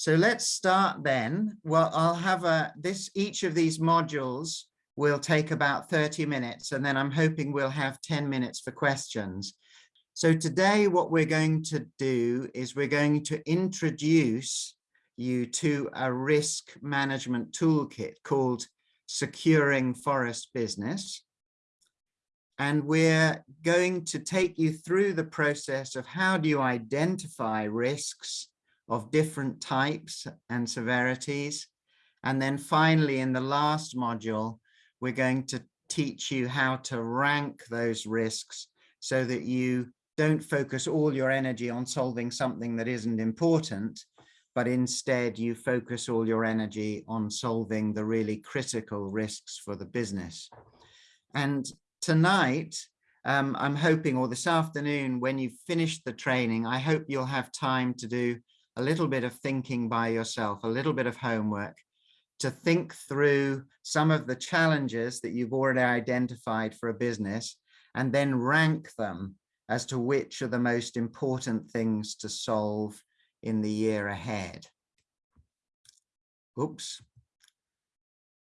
So let's start then. Well, I'll have a, this, each of these modules will take about 30 minutes and then I'm hoping we'll have 10 minutes for questions. So today what we're going to do is we're going to introduce you to a risk management toolkit called Securing Forest Business. And we're going to take you through the process of how do you identify risks of different types and severities. And then finally, in the last module, we're going to teach you how to rank those risks so that you don't focus all your energy on solving something that isn't important, but instead you focus all your energy on solving the really critical risks for the business. And tonight, um, I'm hoping, or this afternoon, when you've finished the training, I hope you'll have time to do a little bit of thinking by yourself, a little bit of homework to think through some of the challenges that you've already identified for a business and then rank them as to which are the most important things to solve in the year ahead. Oops.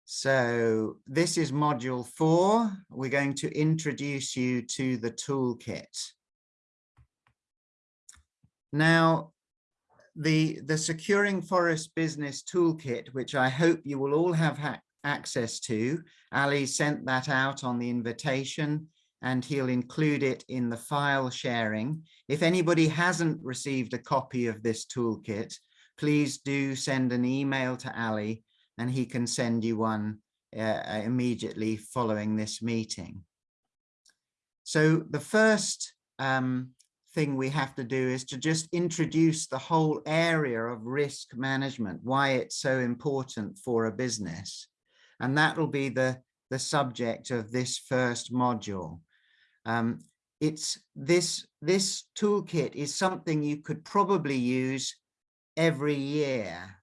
So this is module four. We're going to introduce you to the toolkit. Now, the, the Securing Forest Business Toolkit, which I hope you will all have access to. Ali sent that out on the invitation and he'll include it in the file sharing. If anybody hasn't received a copy of this toolkit, please do send an email to Ali and he can send you one uh, immediately following this meeting. So the first um, thing we have to do is to just introduce the whole area of risk management, why it's so important for a business. And that will be the, the subject of this first module. Um, it's this, this toolkit is something you could probably use every year.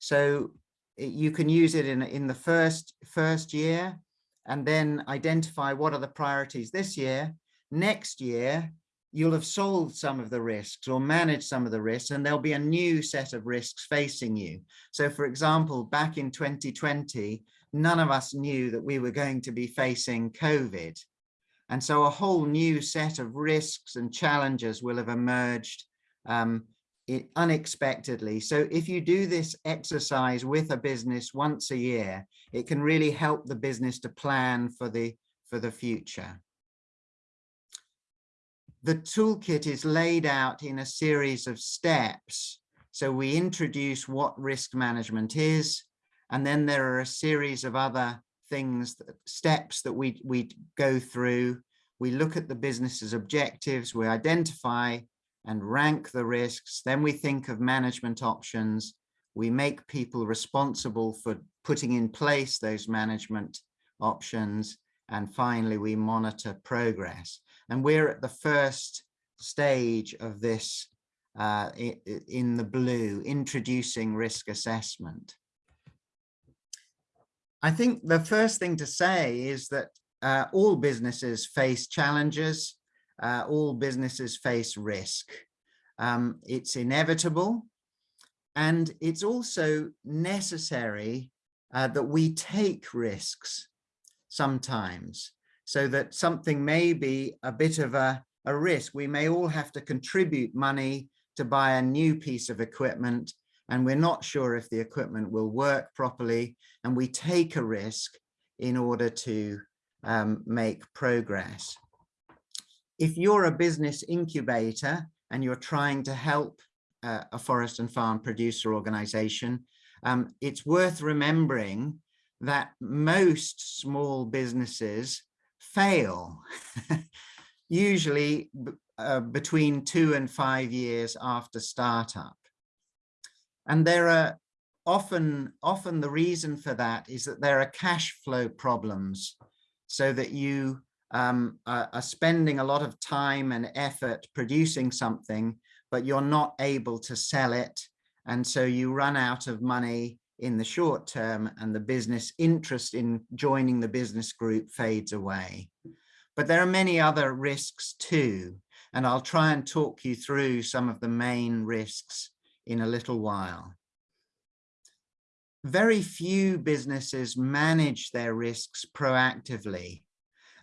So you can use it in, in the first, first year and then identify what are the priorities this year. Next year, you'll have solved some of the risks or managed some of the risks and there'll be a new set of risks facing you. So for example, back in 2020, none of us knew that we were going to be facing COVID. And so a whole new set of risks and challenges will have emerged um, unexpectedly. So if you do this exercise with a business once a year, it can really help the business to plan for the, for the future the toolkit is laid out in a series of steps. So we introduce what risk management is, and then there are a series of other things, that, steps that we, we go through. We look at the business's objectives, we identify and rank the risks, then we think of management options, we make people responsible for putting in place those management options, and finally we monitor progress. And we're at the first stage of this uh, in the blue, introducing risk assessment. I think the first thing to say is that uh, all businesses face challenges, uh, all businesses face risk. Um, it's inevitable and it's also necessary uh, that we take risks sometimes so that something may be a bit of a, a risk. We may all have to contribute money to buy a new piece of equipment and we're not sure if the equipment will work properly and we take a risk in order to um, make progress. If you're a business incubator and you're trying to help uh, a forest and farm producer organization, um, it's worth remembering that most small businesses fail, usually uh, between two and five years after startup. And there are often, often the reason for that is that there are cash flow problems so that you um, are, are spending a lot of time and effort producing something, but you're not able to sell it. And so you run out of money in the short term and the business interest in joining the business group fades away. But there are many other risks too, and I'll try and talk you through some of the main risks in a little while. very few businesses manage their risks proactively.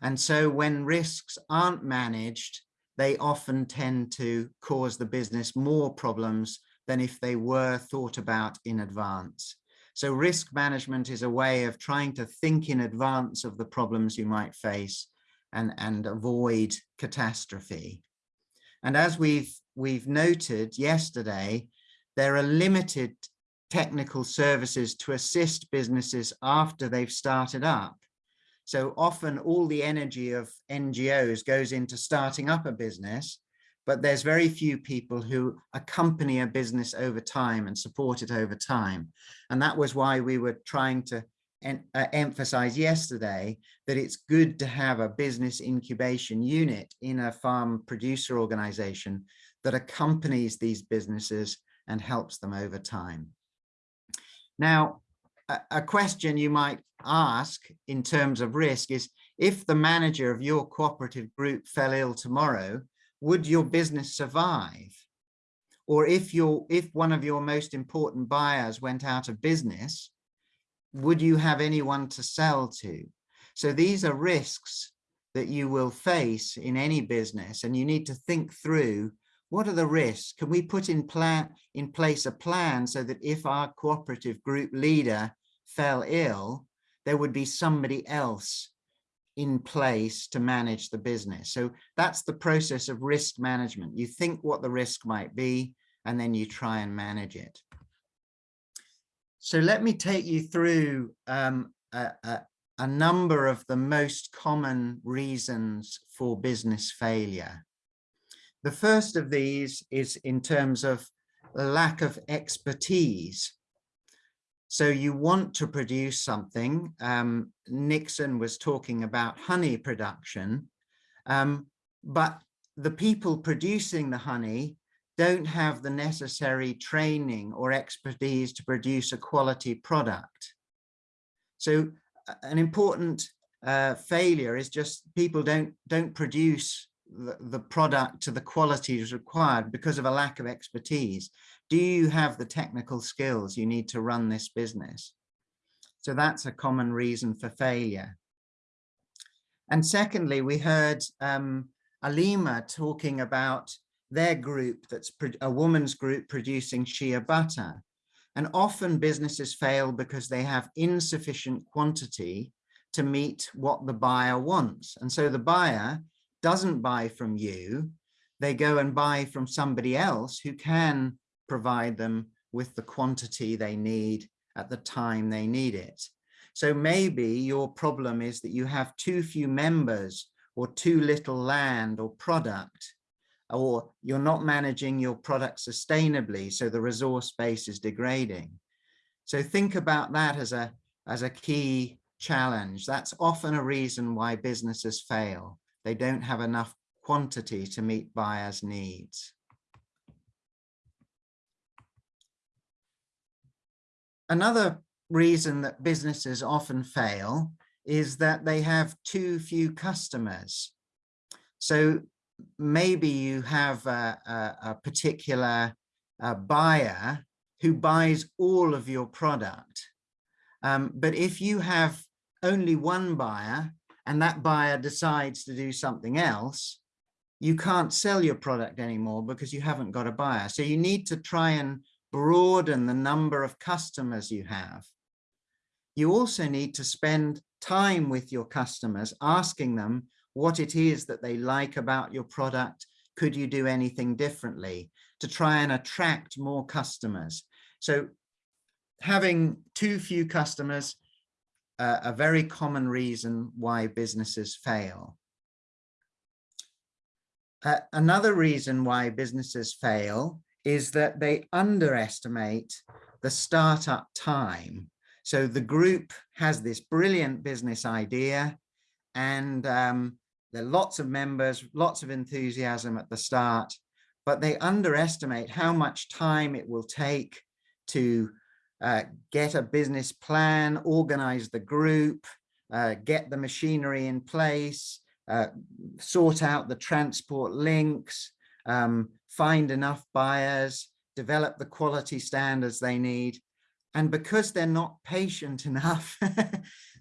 And so when risks aren't managed, they often tend to cause the business more problems than if they were thought about in advance. So risk management is a way of trying to think in advance of the problems you might face and, and avoid catastrophe. And as we've, we've noted yesterday, there are limited technical services to assist businesses after they've started up. So often all the energy of NGOs goes into starting up a business, but there's very few people who accompany a business over time and support it over time. And that was why we were trying to en uh, emphasize yesterday that it's good to have a business incubation unit in a farm producer organization that accompanies these businesses and helps them over time. Now, a, a question you might ask in terms of risk is, if the manager of your cooperative group fell ill tomorrow, would your business survive? Or if if one of your most important buyers went out of business, would you have anyone to sell to? So these are risks that you will face in any business and you need to think through what are the risks? Can we put in plan in place a plan so that if our cooperative group leader fell ill, there would be somebody else in place to manage the business. So that's the process of risk management. You think what the risk might be, and then you try and manage it. So let me take you through um, a, a, a number of the most common reasons for business failure. The first of these is in terms of lack of expertise. So you want to produce something. Um, Nixon was talking about honey production, um, but the people producing the honey don't have the necessary training or expertise to produce a quality product. So an important uh, failure is just people don't don't produce the, the product to the qualities required because of a lack of expertise do you have the technical skills you need to run this business? So that's a common reason for failure. And secondly, we heard um, Alima talking about their group that's a woman's group producing shea butter. And often businesses fail because they have insufficient quantity to meet what the buyer wants. And so the buyer doesn't buy from you, they go and buy from somebody else who can provide them with the quantity they need at the time they need it. So maybe your problem is that you have too few members or too little land or product, or you're not managing your product sustainably, so the resource base is degrading. So think about that as a, as a key challenge. That's often a reason why businesses fail. They don't have enough quantity to meet buyers' needs. Another reason that businesses often fail is that they have too few customers. So maybe you have a, a, a particular uh, buyer who buys all of your product. Um, but if you have only one buyer and that buyer decides to do something else, you can't sell your product anymore because you haven't got a buyer. So you need to try and broaden the number of customers you have. You also need to spend time with your customers, asking them what it is that they like about your product. Could you do anything differently to try and attract more customers? So having too few customers, uh, a very common reason why businesses fail. Uh, another reason why businesses fail is that they underestimate the startup time. So the group has this brilliant business idea and um, there are lots of members, lots of enthusiasm at the start, but they underestimate how much time it will take to uh, get a business plan, organize the group, uh, get the machinery in place, uh, sort out the transport links, um, find enough buyers, develop the quality standards they need. and because they're not patient enough,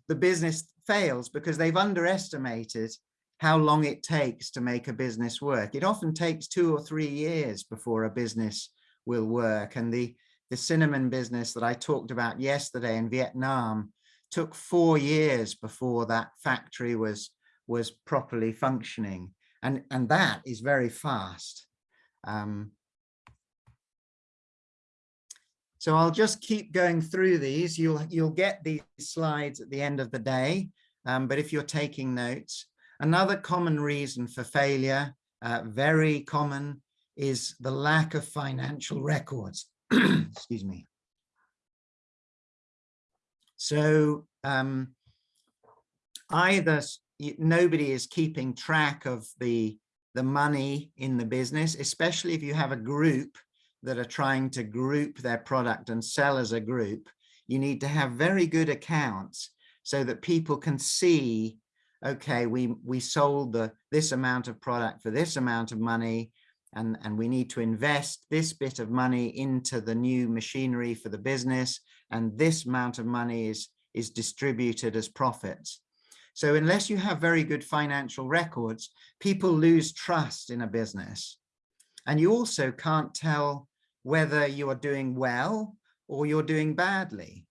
the business fails because they've underestimated how long it takes to make a business work. It often takes two or three years before a business will work. And the, the cinnamon business that I talked about yesterday in Vietnam took four years before that factory was, was properly functioning. And, and that is very fast. Um, so I'll just keep going through these. You'll, you'll get these slides at the end of the day. Um, but if you're taking notes, another common reason for failure, uh, very common, is the lack of financial records. Excuse me. So um, either nobody is keeping track of the, the money in the business, especially if you have a group that are trying to group their product and sell as a group, you need to have very good accounts so that people can see, okay, we, we sold the, this amount of product for this amount of money, and, and we need to invest this bit of money into the new machinery for the business, and this amount of money is, is distributed as profits. So unless you have very good financial records, people lose trust in a business. And you also can't tell whether you are doing well or you're doing badly.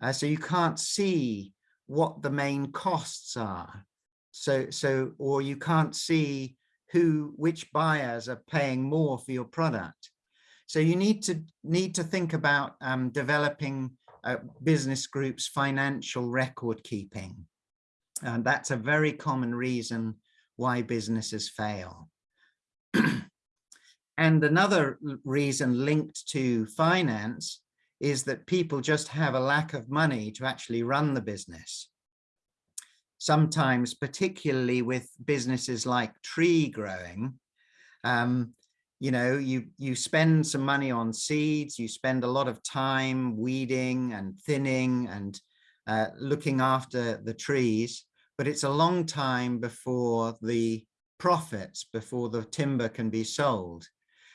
Uh, so you can't see what the main costs are. So, so, or you can't see who, which buyers are paying more for your product. So you need to need to think about um, developing uh, business groups financial record keeping. And that's a very common reason why businesses fail. and another reason linked to finance is that people just have a lack of money to actually run the business. Sometimes, particularly with businesses like tree growing, um, you know, you, you spend some money on seeds, you spend a lot of time weeding and thinning and uh, looking after the trees, but it's a long time before the profits, before the timber can be sold.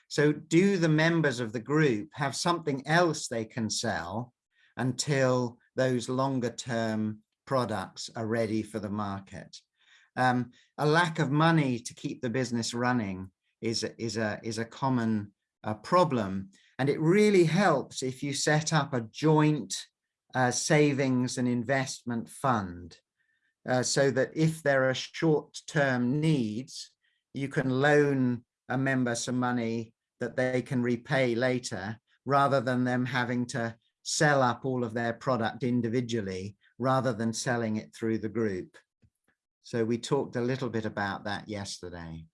So do the members of the group have something else they can sell until those longer term products are ready for the market? Um, a lack of money to keep the business running is, is, a, is a common uh, problem. And it really helps if you set up a joint uh, savings and investment fund uh, so that if there are short-term needs, you can loan a member some money that they can repay later rather than them having to sell up all of their product individually rather than selling it through the group. So we talked a little bit about that yesterday.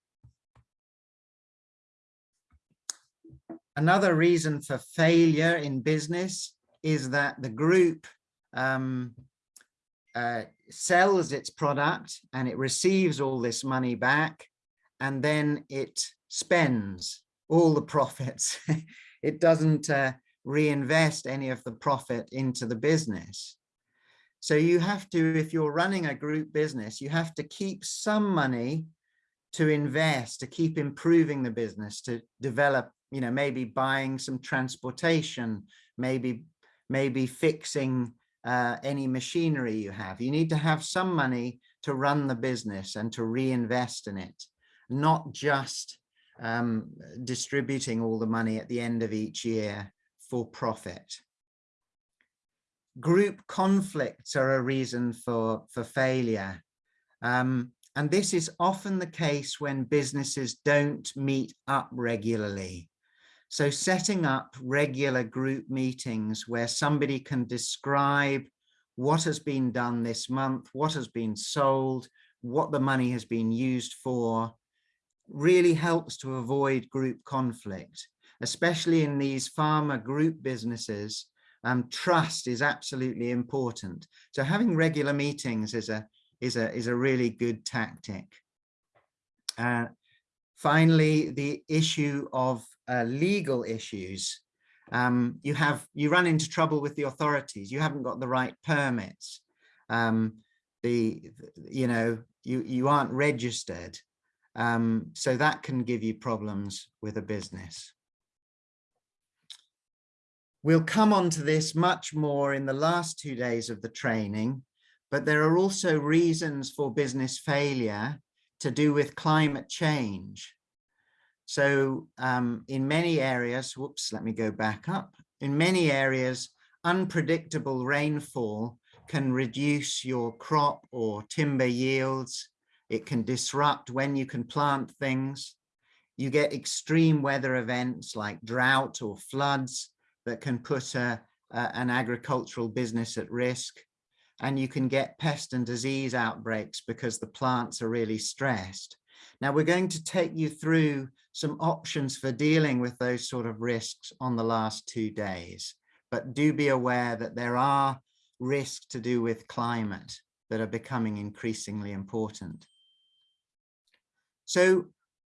Another reason for failure in business is that the group um, uh, sells its product and it receives all this money back and then it spends all the profits. it doesn't uh, reinvest any of the profit into the business. So you have to, if you're running a group business, you have to keep some money to invest, to keep improving the business, to develop, you know, maybe buying some transportation, maybe, maybe fixing uh, any machinery you have. You need to have some money to run the business and to reinvest in it, not just um, distributing all the money at the end of each year for profit. Group conflicts are a reason for, for failure. Um, and this is often the case when businesses don't meet up regularly. So setting up regular group meetings where somebody can describe what has been done this month, what has been sold, what the money has been used for, really helps to avoid group conflict, especially in these farmer group businesses. Um, trust is absolutely important. So having regular meetings is a is a is a really good tactic. Uh, finally, the issue of uh, legal issues. Um, you have you run into trouble with the authorities. You haven't got the right permits. Um, the you know you you aren't registered. Um, so that can give you problems with a business. We'll come on to this much more in the last two days of the training, but there are also reasons for business failure to do with climate change. So um, in many areas, whoops, let me go back up. In many areas, unpredictable rainfall can reduce your crop or timber yields. It can disrupt when you can plant things. You get extreme weather events like drought or floods that can put a, a, an agricultural business at risk. And you can get pest and disease outbreaks because the plants are really stressed. Now we're going to take you through some options for dealing with those sort of risks on the last two days. But do be aware that there are risks to do with climate that are becoming increasingly important. So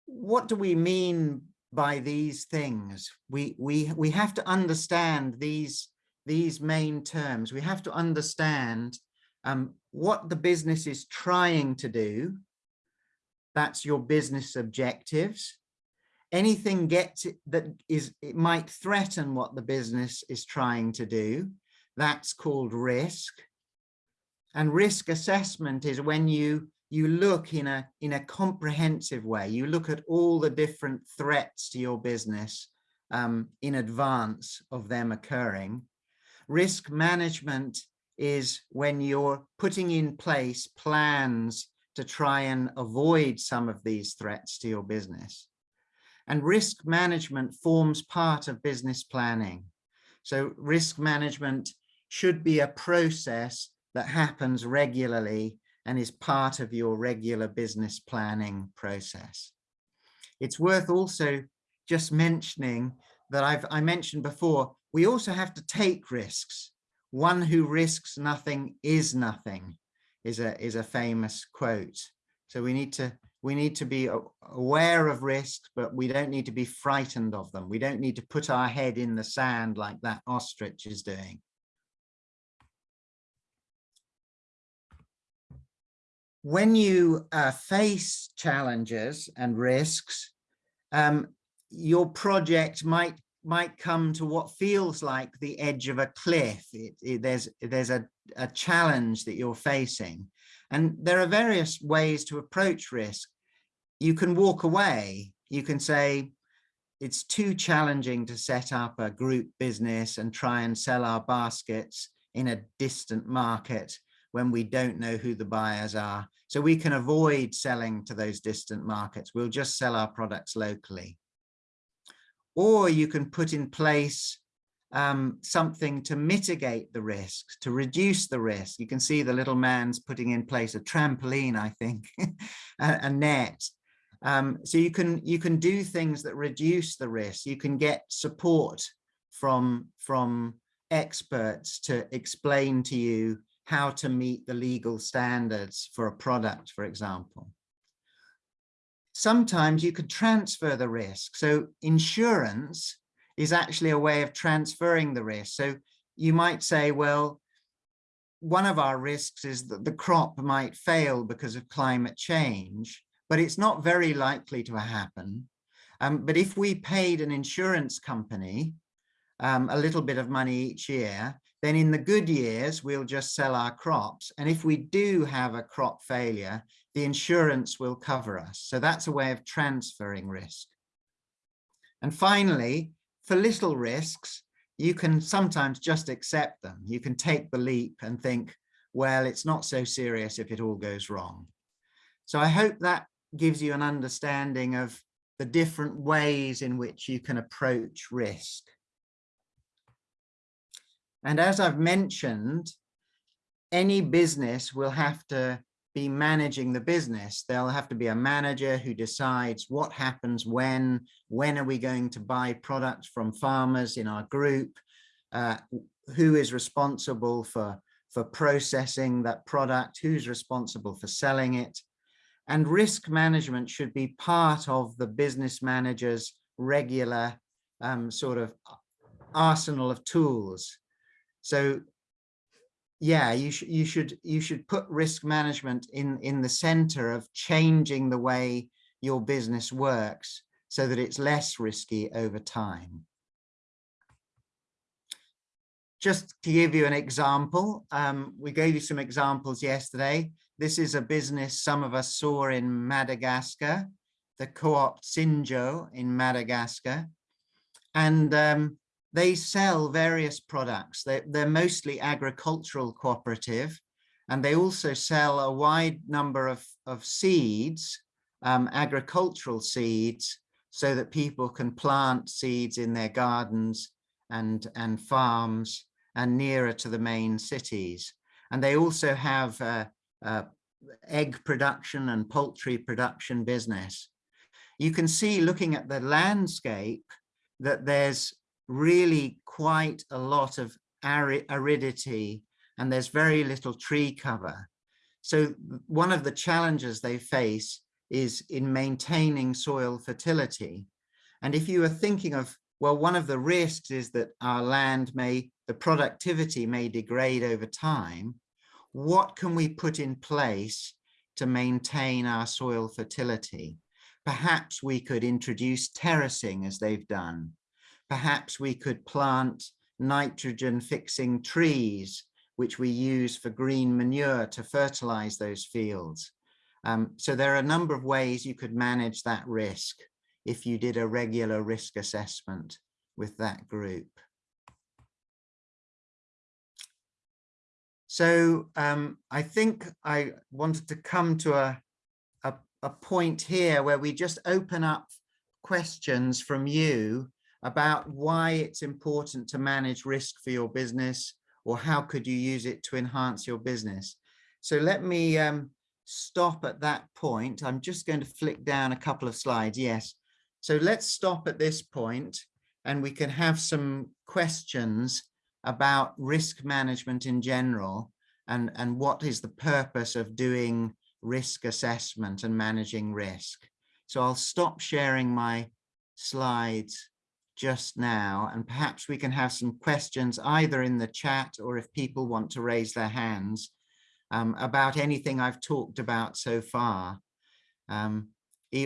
what do we mean by these things. We, we, we have to understand these, these main terms. We have to understand um, what the business is trying to do. That's your business objectives. Anything gets it that is, it might threaten what the business is trying to do. That's called risk. And risk assessment is when you you look in a in a comprehensive way you look at all the different threats to your business um, in advance of them occurring risk management is when you're putting in place plans to try and avoid some of these threats to your business and risk management forms part of business planning so risk management should be a process that happens regularly and is part of your regular business planning process. It's worth also just mentioning that I've I mentioned before, we also have to take risks. One who risks nothing is nothing is a is a famous quote. So we need to we need to be aware of risks, but we don't need to be frightened of them. We don't need to put our head in the sand like that ostrich is doing. when you uh, face challenges and risks, um, your project might might come to what feels like the edge of a cliff. It, it, there's there's a, a challenge that you're facing. And there are various ways to approach risk. You can walk away. You can say, it's too challenging to set up a group business and try and sell our baskets in a distant market when we don't know who the buyers are. So we can avoid selling to those distant markets. We'll just sell our products locally. Or you can put in place um, something to mitigate the risks, to reduce the risk. You can see the little man's putting in place a trampoline, I think, a, a, net. Um, so you can you can do things that reduce the risk. You can get support from from experts to explain to you how to meet the legal standards for a product, for example. Sometimes you could transfer the risk. So insurance is actually a way of transferring the risk. So you might say, well, one of our risks is that the crop might fail because of climate change, but it's not very likely to happen. Um, but if we paid an insurance company um, a little bit of money each year, then in the good years, we'll just sell our crops. And if we do have a crop failure, the insurance will cover us. So that's a way of transferring risk. And finally, for little risks, you can sometimes just accept them. You can take the leap and think, well, it's not so serious if it all goes wrong. So I hope that gives you an understanding of the different ways in which you can approach risk. And as I've mentioned, any business will have to be managing the business. There'll have to be a manager who decides what happens when, when are we going to buy products from farmers in our group, uh, who is responsible for, for processing that product, who's responsible for selling it. And risk management should be part of the business manager's regular um, sort of arsenal of tools. So yeah, you should you should you should put risk management in in the center of changing the way your business works so that it's less risky over time. just to give you an example, um, we gave you some examples yesterday. This is a business some of us saw in Madagascar, the co-op Sinjo in Madagascar. And um, they sell various products. They're, they're mostly agricultural cooperative, and they also sell a wide number of, of seeds, um, agricultural seeds, so that people can plant seeds in their gardens and, and farms and nearer to the main cities. And they also have egg production and poultry production business. You can see looking at the landscape that there's really quite a lot of aridity and there's very little tree cover. So one of the challenges they face is in maintaining soil fertility. And if you are thinking of, well, one of the risks is that our land may, the productivity may degrade over time, what can we put in place to maintain our soil fertility? Perhaps we could introduce terracing as they've done. Perhaps we could plant nitrogen fixing trees, which we use for green manure to fertilize those fields. Um, so there are a number of ways you could manage that risk if you did a regular risk assessment with that group. So um, I think I wanted to come to a, a, a point here where we just open up questions from you about why it's important to manage risk for your business or how could you use it to enhance your business. So let me um, stop at that point. I'm just going to flick down a couple of slides. Yes. So let's stop at this point and we can have some questions about risk management in general and, and what is the purpose of doing risk assessment and managing risk. So I'll stop sharing my slides just now and perhaps we can have some questions either in the chat or if people want to raise their hands um, about anything I've talked about so far. Um,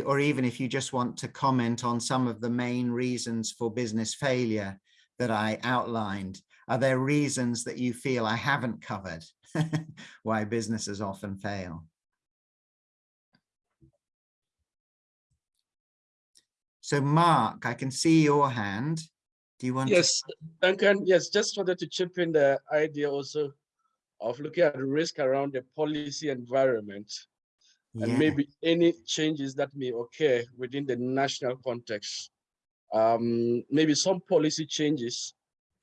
or even if you just want to comment on some of the main reasons for business failure that I outlined. Are there reasons that you feel I haven't covered why businesses often fail? So Mark, I can see your hand. Do you want Yes, to... Duncan, yes, just wanted to chip in the idea also of looking at the risk around the policy environment yeah. and maybe any changes that may occur within the national context. Um, maybe some policy changes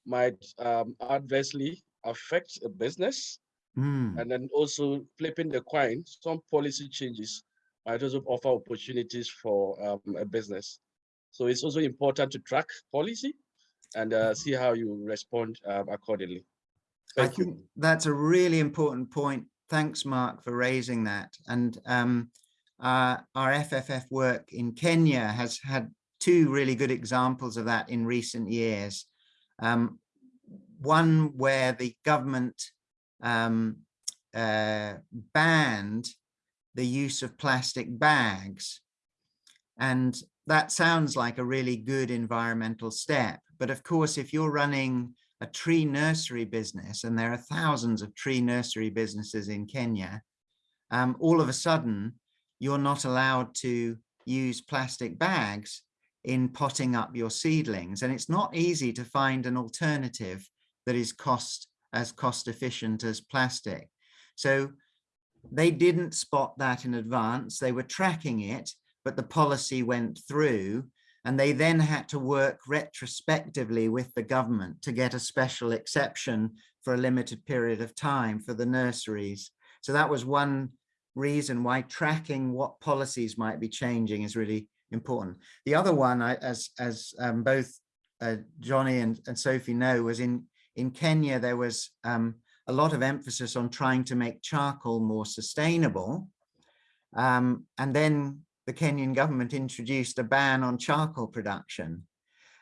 might um, adversely affect a business. Mm. And then also flipping the coin, some policy changes might also offer opportunities for um, a business. So it's also important to track policy and uh, see how you respond um, accordingly. Thank I think you. that's a really important point. Thanks, Mark, for raising that. And um, uh, our FFF work in Kenya has had two really good examples of that in recent years. Um, one where the government um, uh, banned the use of plastic bags. And that sounds like a really good environmental step. But of course, if you're running a tree nursery business, and there are thousands of tree nursery businesses in Kenya, um, all of a sudden, you're not allowed to use plastic bags in potting up your seedlings. And it's not easy to find an alternative that is cost as cost efficient as plastic. So they didn't spot that in advance. They were tracking it, but the policy went through and they then had to work retrospectively with the government to get a special exception for a limited period of time for the nurseries. So that was one reason why tracking what policies might be changing is really important. The other one, I, as, as um, both uh, Johnny and, and Sophie know, was in, in Kenya, there was um, a lot of emphasis on trying to make charcoal more sustainable. Um, and then the Kenyan government introduced a ban on charcoal production.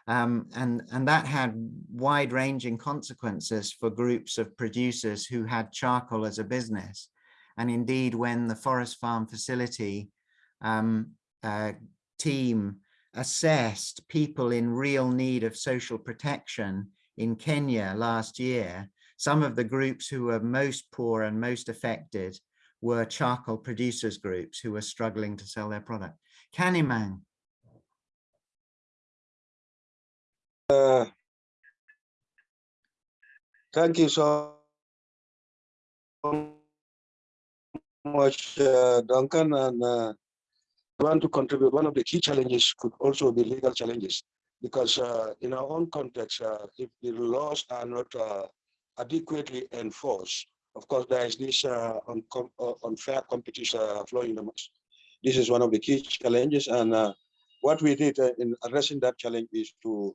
Um, and, and that had wide-ranging consequences for groups of producers who had charcoal as a business. And indeed, when the Forest Farm facility um, uh, team assessed people in real need of social protection in Kenya last year, some of the groups who were most poor and most affected were charcoal producers groups who were struggling to sell their product. Kanimang. Uh, thank you so much, uh, Duncan. And uh, want to contribute. One of the key challenges could also be legal challenges, because uh, in our own context, uh, if the laws are not uh, adequately enforced, of course, there is this uh, uncom unfair competition flowing the most. This is one of the key challenges, and what we did in addressing that challenge is to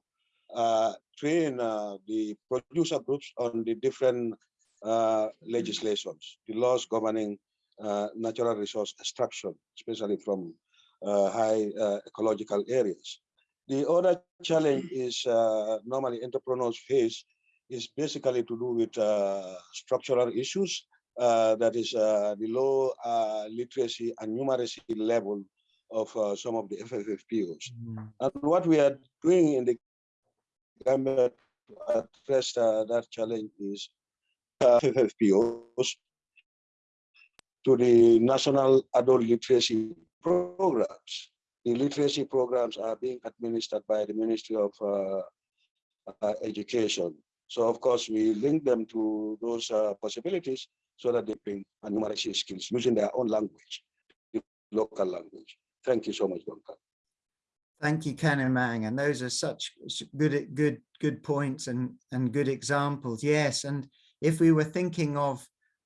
uh, train uh, the producer groups on the different uh, legislations, the laws governing natural resource extraction, especially from high ecological areas. The other challenge is normally entrepreneurs face is basically to do with structural issues uh, that is uh, the low uh, literacy and numeracy level of some of the FFFPOs. Mm. And what we are doing in the Gambia to address that challenge is FFPOs to the national adult literacy programs. The literacy programs are being administered by the Ministry of uh, uh, Education. So of course, we link them to those uh, possibilities so that they bring numeracy skills using their own language, the local language. Thank you so much, Duncan. Thank you, Kanimang. And those are such good, good, good points and, and good examples. Yes. And if we were thinking of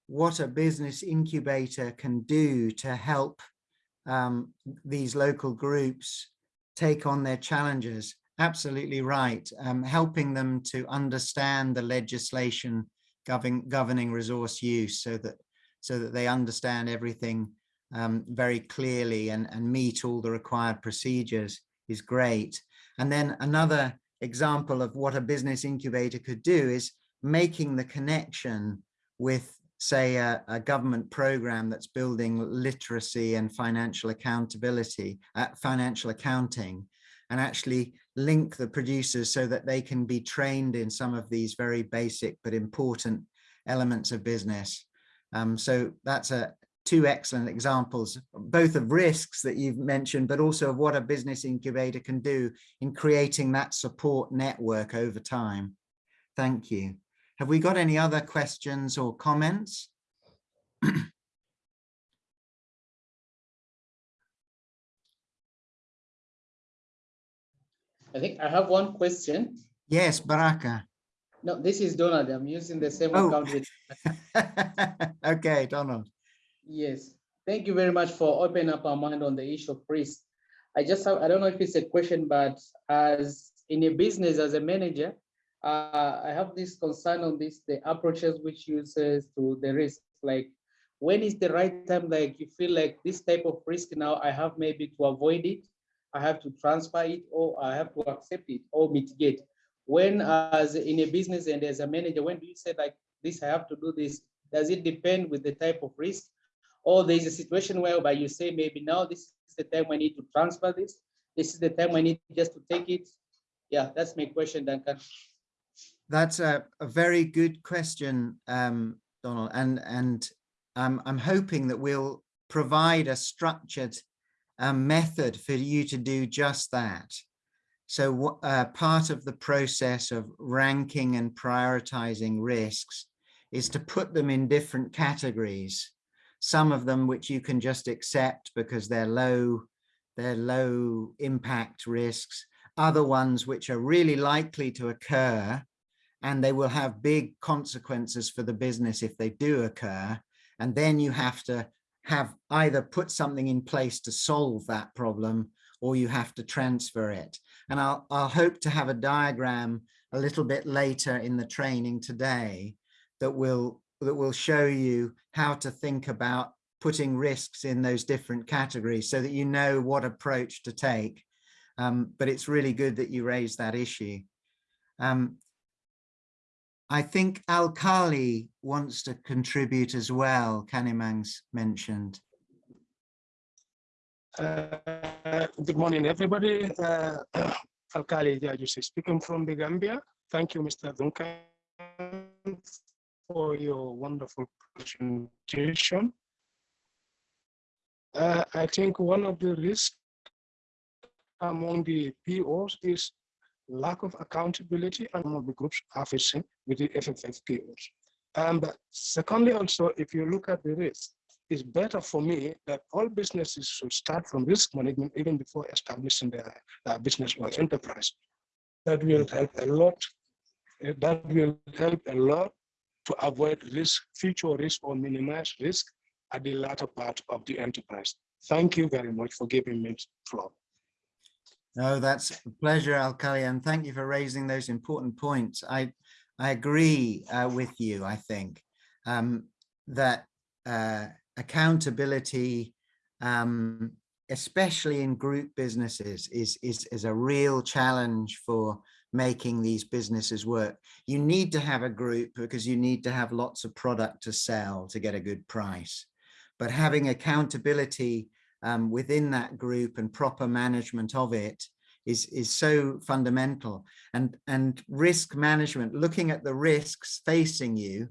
what a business incubator can do to help um, these local groups take on their challenges, absolutely right. Um, helping them to understand the legislation governing, governing resource use so that so that they understand everything um, very clearly and, and meet all the required procedures is great. And then another example of what a business incubator could do is making the connection with say a, a government program that's building literacy and financial accountability, uh, financial accounting, and actually link the producers so that they can be trained in some of these very basic but important elements of business. Um, so that's a, two excellent examples, both of risks that you've mentioned, but also of what a business incubator can do in creating that support network over time. Thank you. Have we got any other questions or comments? I think I have one question. Yes, Baraka. No, this is Donald. I'm using the same oh. account with. okay, Donald. Yes, thank you very much for opening up our mind on the issue of risk. I just have, I don't know if it's a question, but as in a business, as a manager, uh, I have this concern on this, the approaches which uses to the risk, like when is the right time, like you feel like this type of risk now I have maybe to avoid it, I have to transfer it, or I have to accept it or mitigate. When as in a business and as a manager, when do you say like this, I have to do this? Does it depend with the type of risk? or there's a situation whereby you say maybe now this is the time I need to transfer this. This is the time I need just to take it. Yeah, that's my question, Duncan. That's a, a very good question, um, Donald, and and um, I'm hoping that we'll provide a structured um, method for you to do just that. So uh, part of the process of ranking and prioritizing risks is to put them in different categories some of them which you can just accept because they're low, they're low impact risks, other ones which are really likely to occur and they will have big consequences for the business if they do occur. And then you have to have either put something in place to solve that problem or you have to transfer it. And I'll, I'll hope to have a diagram a little bit later in the training today that will that will show you how to think about putting risks in those different categories so that you know what approach to take. Um, but it's really good that you raised that issue. Um, I think Alkali wants to contribute as well, Kanimang's mentioned. Uh, good morning, everybody. Uh, Alkali Jajusi speaking from the Gambia. thank you, Mr. Duncan, for your wonderful presentation. Uh, I think one of the risks among the POs is lack of accountability among the groups are facing with the FFF POs. Um, but secondly, also, if you look at the risk, it's better for me that all businesses should start from risk management even before establishing their, their business or enterprise. That will help a lot. uh, That will help a lot to avoid risk, future risk or minimize risk at the latter part of the enterprise. Thank you very much for giving me the floor. No, that's a pleasure, Alkali, and thank you for raising those important points. I, I agree uh, with you, I think, um, that uh, accountability, um, especially in group businesses, is, is, is a real challenge for making these businesses work. You need to have a group because you need to have lots of product to sell to get a good price. But having accountability um, within that group and proper management of it is, is so fundamental. And, and risk management, looking at the risks facing you,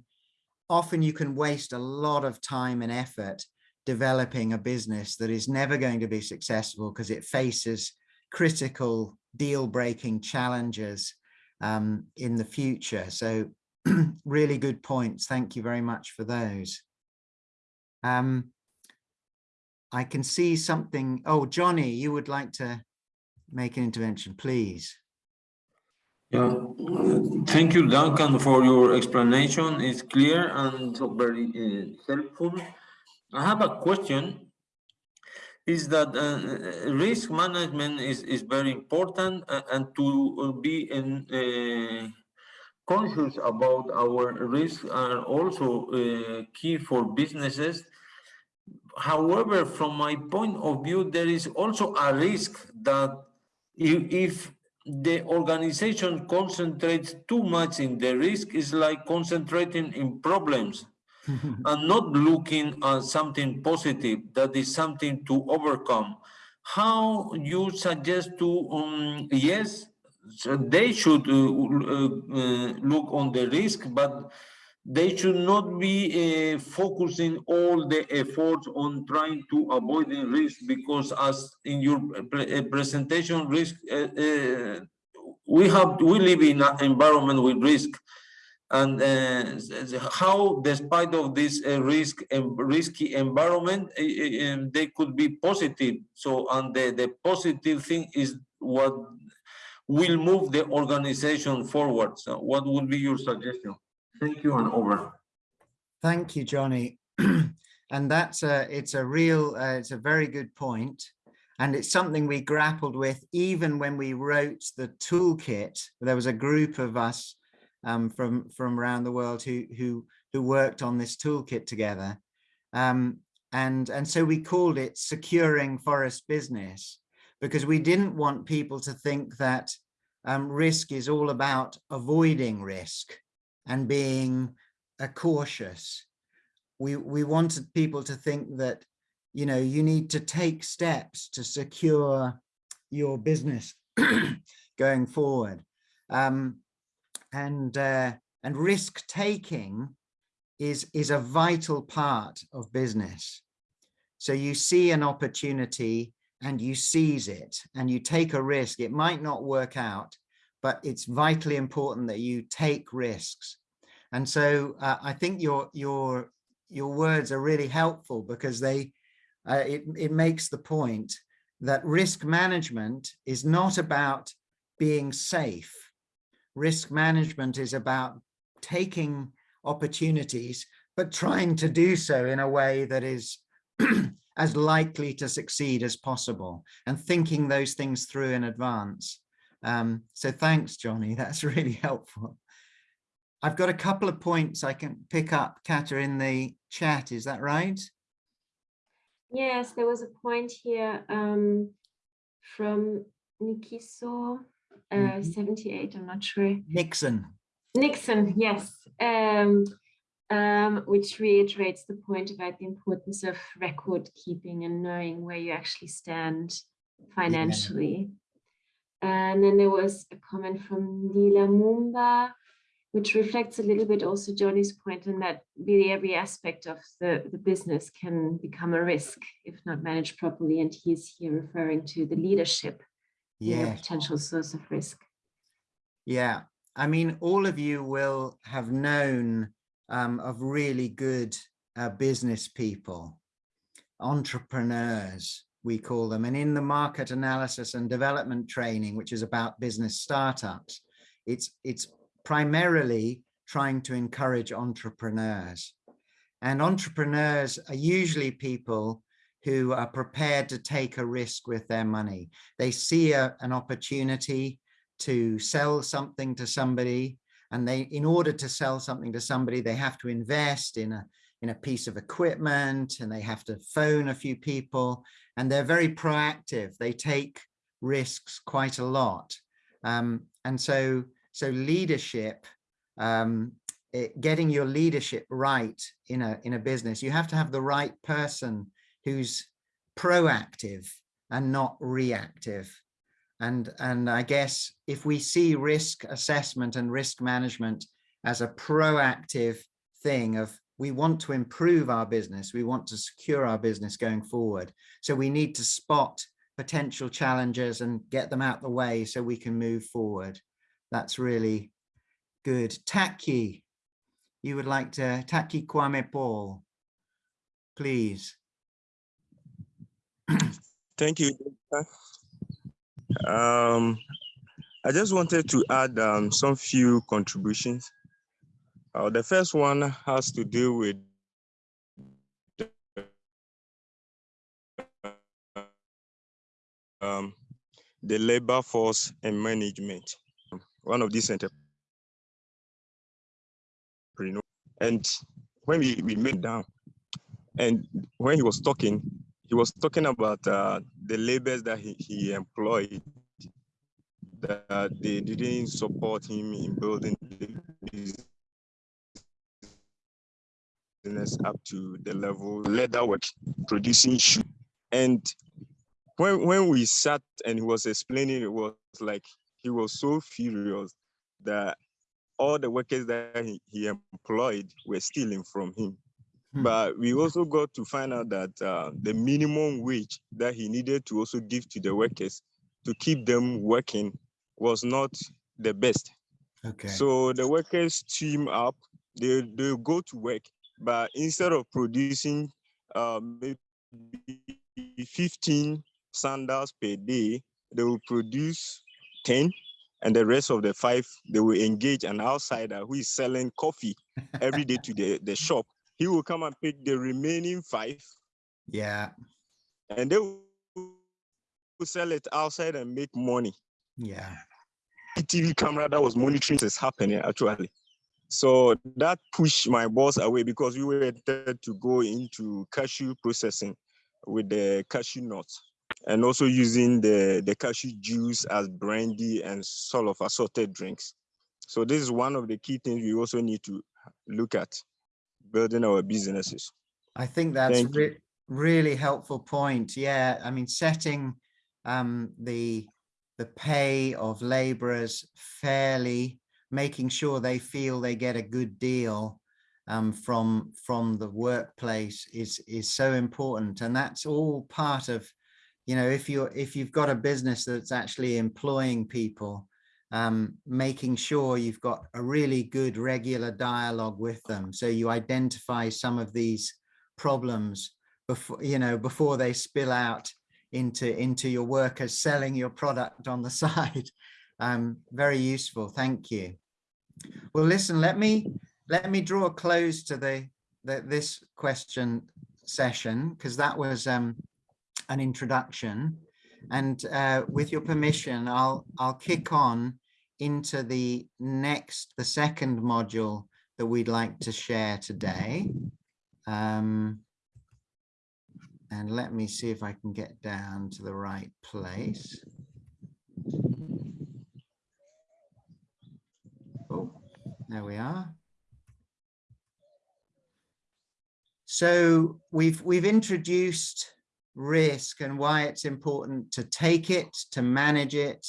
often you can waste a lot of time and effort developing a business that is never going to be successful because it faces critical deal-breaking challenges um, in the future. So really good points. Thank you very much for those. Um, I can see something. Oh, Johnny, you would like to make an intervention, please. Yeah, uh, thank you, Duncan, for your explanation. It's clear and very uh, helpful. I have a question. Is that uh, uh, risk management is, is very important uh, and to be in, uh, conscious about our risks are also key for businesses. However, from my point of view, there is also a risk that if, if the organization concentrates too much in the risk, is like concentrating in problems and not looking at something positive that is something to overcome. How you suggest to, um, yes, so they should uh, uh, uh, look on the risk, but they should not be uh, focusing all the efforts on trying to avoid the risk because as in your pre uh, presentation risk uh, uh, we have we live in an environment with risk. And uh, how despite of this uh, risk and risky environment uh, they could be positive. So and the, the positive thing is what will move the organization forward. So what would be your suggestion Thank you and over. Thank you, Johnny. and that's a, it's a real, uh, it's a very good point. And it's something we grappled with even when we wrote the toolkit. There was a group of us um, from, from around the world who, who, who worked on this toolkit together. Um, and, and so we called it securing forest business because we didn't want people to think that um, risk is all about avoiding risk and being uh, cautious. We, we wanted people to think that, you know, you need to take steps to secure your business going forward. Um, and, uh, and risk taking is, is a vital part of business. So you see an opportunity and you seize it and you take a risk. It might not work out, but it's vitally important that you take risks. And so uh, I think your your your words are really helpful because they uh, it, it makes the point that risk management is not about being safe. Risk management is about taking opportunities, but trying to do so in a way that is as likely to succeed as possible and thinking those things through in advance. Um, so thanks, Johnny. That's really helpful. I've got a couple of points I can pick up, Kata, in the chat. Is that right? Yes, there was a point here um, from Nikiso, uh, Mhm. 78, I'm not sure. Nixon. Nixon, yes, um, um, which reiterates the point about the importance of record keeping and knowing where you actually stand financially. And then there was a comment from Nila Mumba, which reflects a little bit also Johnny's point in that really every aspect of the, the business can become a risk if not managed properly. And he's here referring to the leadership, Yeah, potential source of risk. yeah. I mean, all of you will have known um, of really good uh, business people, entrepreneurs, we call them. And in the market analysis and development training, which is about business startups, it's, it's primarily trying to encourage entrepreneurs. And entrepreneurs are usually people who are prepared to take a risk with their money. They see a, an opportunity to sell something to somebody and they in order to sell something to somebody they have to invest in a in a piece of equipment and they have to phone a few people and they're very proactive. They take risks quite a lot. Um, and so so leadership um, it, getting your leadership right in a in a business you have to have the right person who's proactive and not reactive. And, and I guess if we see risk assessment and risk management as a proactive thing of we want to improve our business, we want to secure our business going forward. So we need to spot potential challenges and get them out the way so we can move forward. That's really good. Taki, you would like to, Taki Kwame Paul, please. Thank you. Um, I just wanted to add um, some few contributions. Uh, the first one has to do with um, the labor force and management. One of these entrepreneurs. And when we, we made down, and when he was talking, he was talking about uh, the labors that he, he employed that they didn't support him in building the business up to the level leather work producing shoe and when when we sat and he was explaining it was like he was so furious that all the workers that he, he employed were stealing from him Hmm. but we also got to find out that uh, the minimum wage that he needed to also give to the workers to keep them working was not the best. Okay. So the workers team up, they, they go to work, but instead of producing uh, maybe 15 sandals per day, they will produce 10 and the rest of the five, they will engage an outsider who is selling coffee every day to the, the shop he will come and pick the remaining five yeah, and they will sell it outside and make money. yeah. TV camera that was monitoring is happening actually. So that pushed my boss away because we were to go into cashew processing with the cashew nuts and also using the, the cashew juice as brandy and sort of assorted drinks. So this is one of the key things we also need to look at building our businesses. I think that's re really helpful point. Yeah, I mean, setting um, the the pay of laborers fairly, making sure they feel they get a good deal um, from from the workplace is is so important, and that's all part of, you know, if you're if you've got a business that's actually employing people, um, making sure you've got a really good regular dialogue with them. So you identify some of these problems before, you know, before they spill out into, into your workers selling your product on the side. Um, very useful. Thank you. Well, listen, let me, let me draw a close to the, the this question session, because that was um, an introduction. And uh, with your permission, I'll, I'll kick on into the next, the second module that we'd like to share today. Um, and let me see if I can get down to the right place. There we are. So we've we've introduced risk and why it's important to take it, to manage it,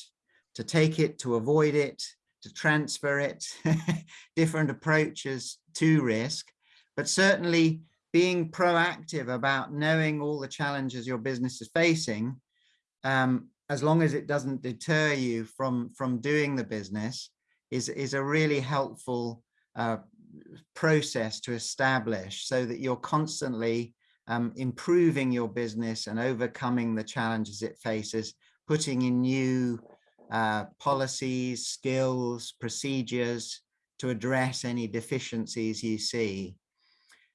to take it, to avoid it, to transfer it, different approaches to risk, but certainly being proactive about knowing all the challenges your business is facing, um, as long as it doesn't deter you from, from doing the business, is, is a really helpful uh, process to establish so that you're constantly um, improving your business and overcoming the challenges it faces, putting in new uh, policies, skills, procedures to address any deficiencies you see.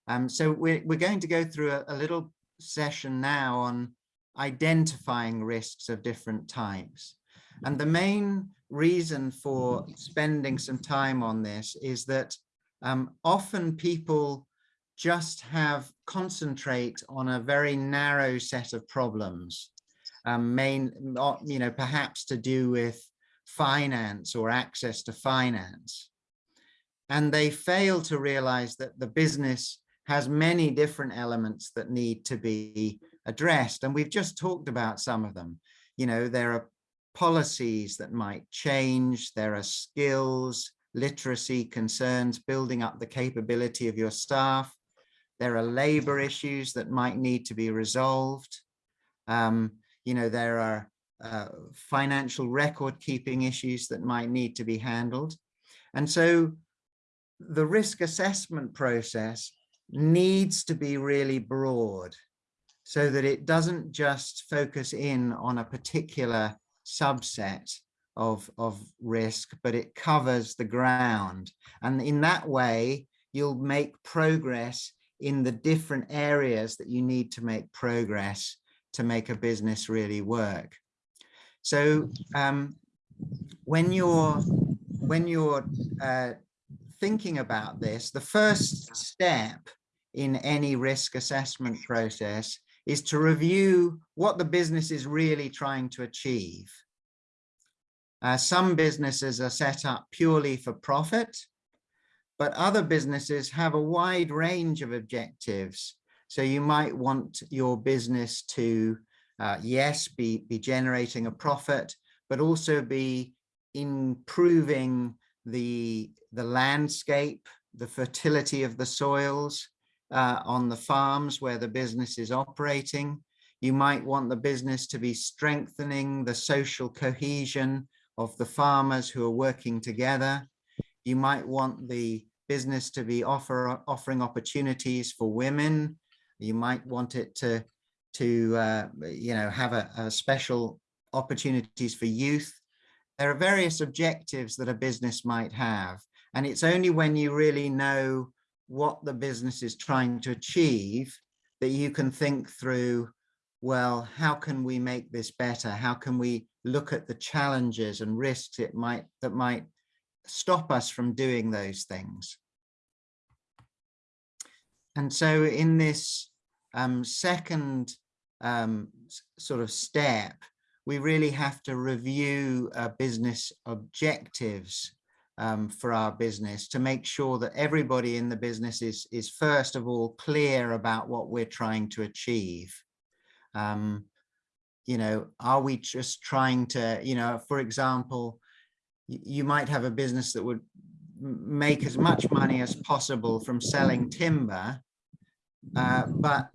Um, so we're, we're going to go through a, a little session now on identifying risks of different types. And the main reason for spending some time on this is that um, often people just have concentrate on a very narrow set of problems, um, main, you know, perhaps to do with finance or access to finance. And they fail to realize that the business has many different elements that need to be addressed. And we've just talked about some of them. You know, there are policies that might change, there are skills, literacy concerns, building up the capability of your staff. There are labor issues that might need to be resolved. Um, you know, there are uh, financial record keeping issues that might need to be handled. And so the risk assessment process needs to be really broad so that it doesn't just focus in on a particular subset of, of risk, but it covers the ground. And in that way, you'll make progress in the different areas that you need to make progress to make a business really work. So um, when you're when you're uh, thinking about this, the first step in any risk assessment process is to review what the business is really trying to achieve. Uh, some businesses are set up purely for profit, but other businesses have a wide range of objectives. So you might want your business to, uh, yes, be, be generating a profit, but also be improving the, the landscape, the fertility of the soils uh, on the farms where the business is operating. You might want the business to be strengthening the social cohesion of the farmers who are working together. You might want the business to be offer, offering opportunities for women. You might want it to, to uh, you know, have a, a special opportunities for youth. There are various objectives that a business might have. And it's only when you really know what the business is trying to achieve that you can think through well, how can we make this better? How can we look at the challenges and risks it might that might stop us from doing those things? And so in this um, second um, sort of step, we really have to review uh, business objectives um, for our business to make sure that everybody in the business is, is first of all clear about what we're trying to achieve. Um, you know, are we just trying to, you know, for example, you might have a business that would make as much money as possible from selling timber, uh, but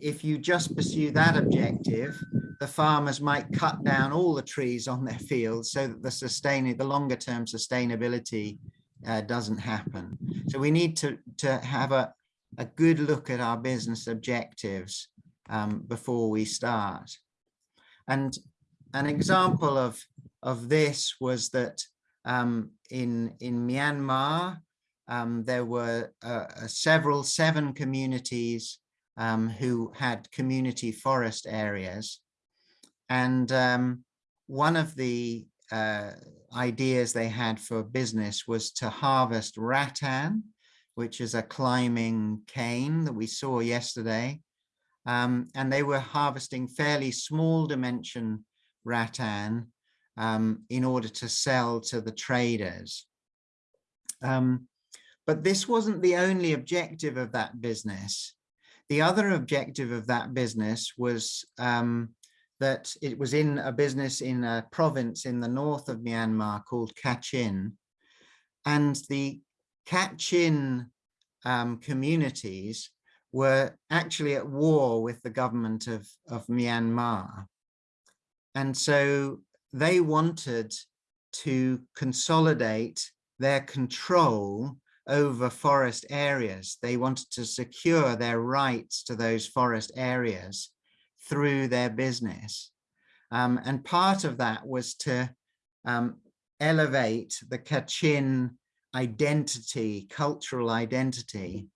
if you just pursue that objective, the farmers might cut down all the trees on their fields so that the sustaining, the longer term sustainability uh, doesn't happen. So we need to, to have a, a good look at our business objectives um, before we start. And an example of, of this was that um, in, in Myanmar, um, there were uh, uh, several, seven communities um, who had community forest areas. And um, one of the uh, ideas they had for business was to harvest rattan, which is a climbing cane that we saw yesterday. Um, and they were harvesting fairly small dimension rattan um, in order to sell to the traders. Um, but this wasn't the only objective of that business. The other objective of that business was um, that it was in a business in a province in the north of Myanmar called Kachin. And the Kachin um, communities were actually at war with the government of, of Myanmar. And so they wanted to consolidate their control over forest areas. They wanted to secure their rights to those forest areas through their business. Um, and part of that was to um, elevate the Kachin identity, cultural identity.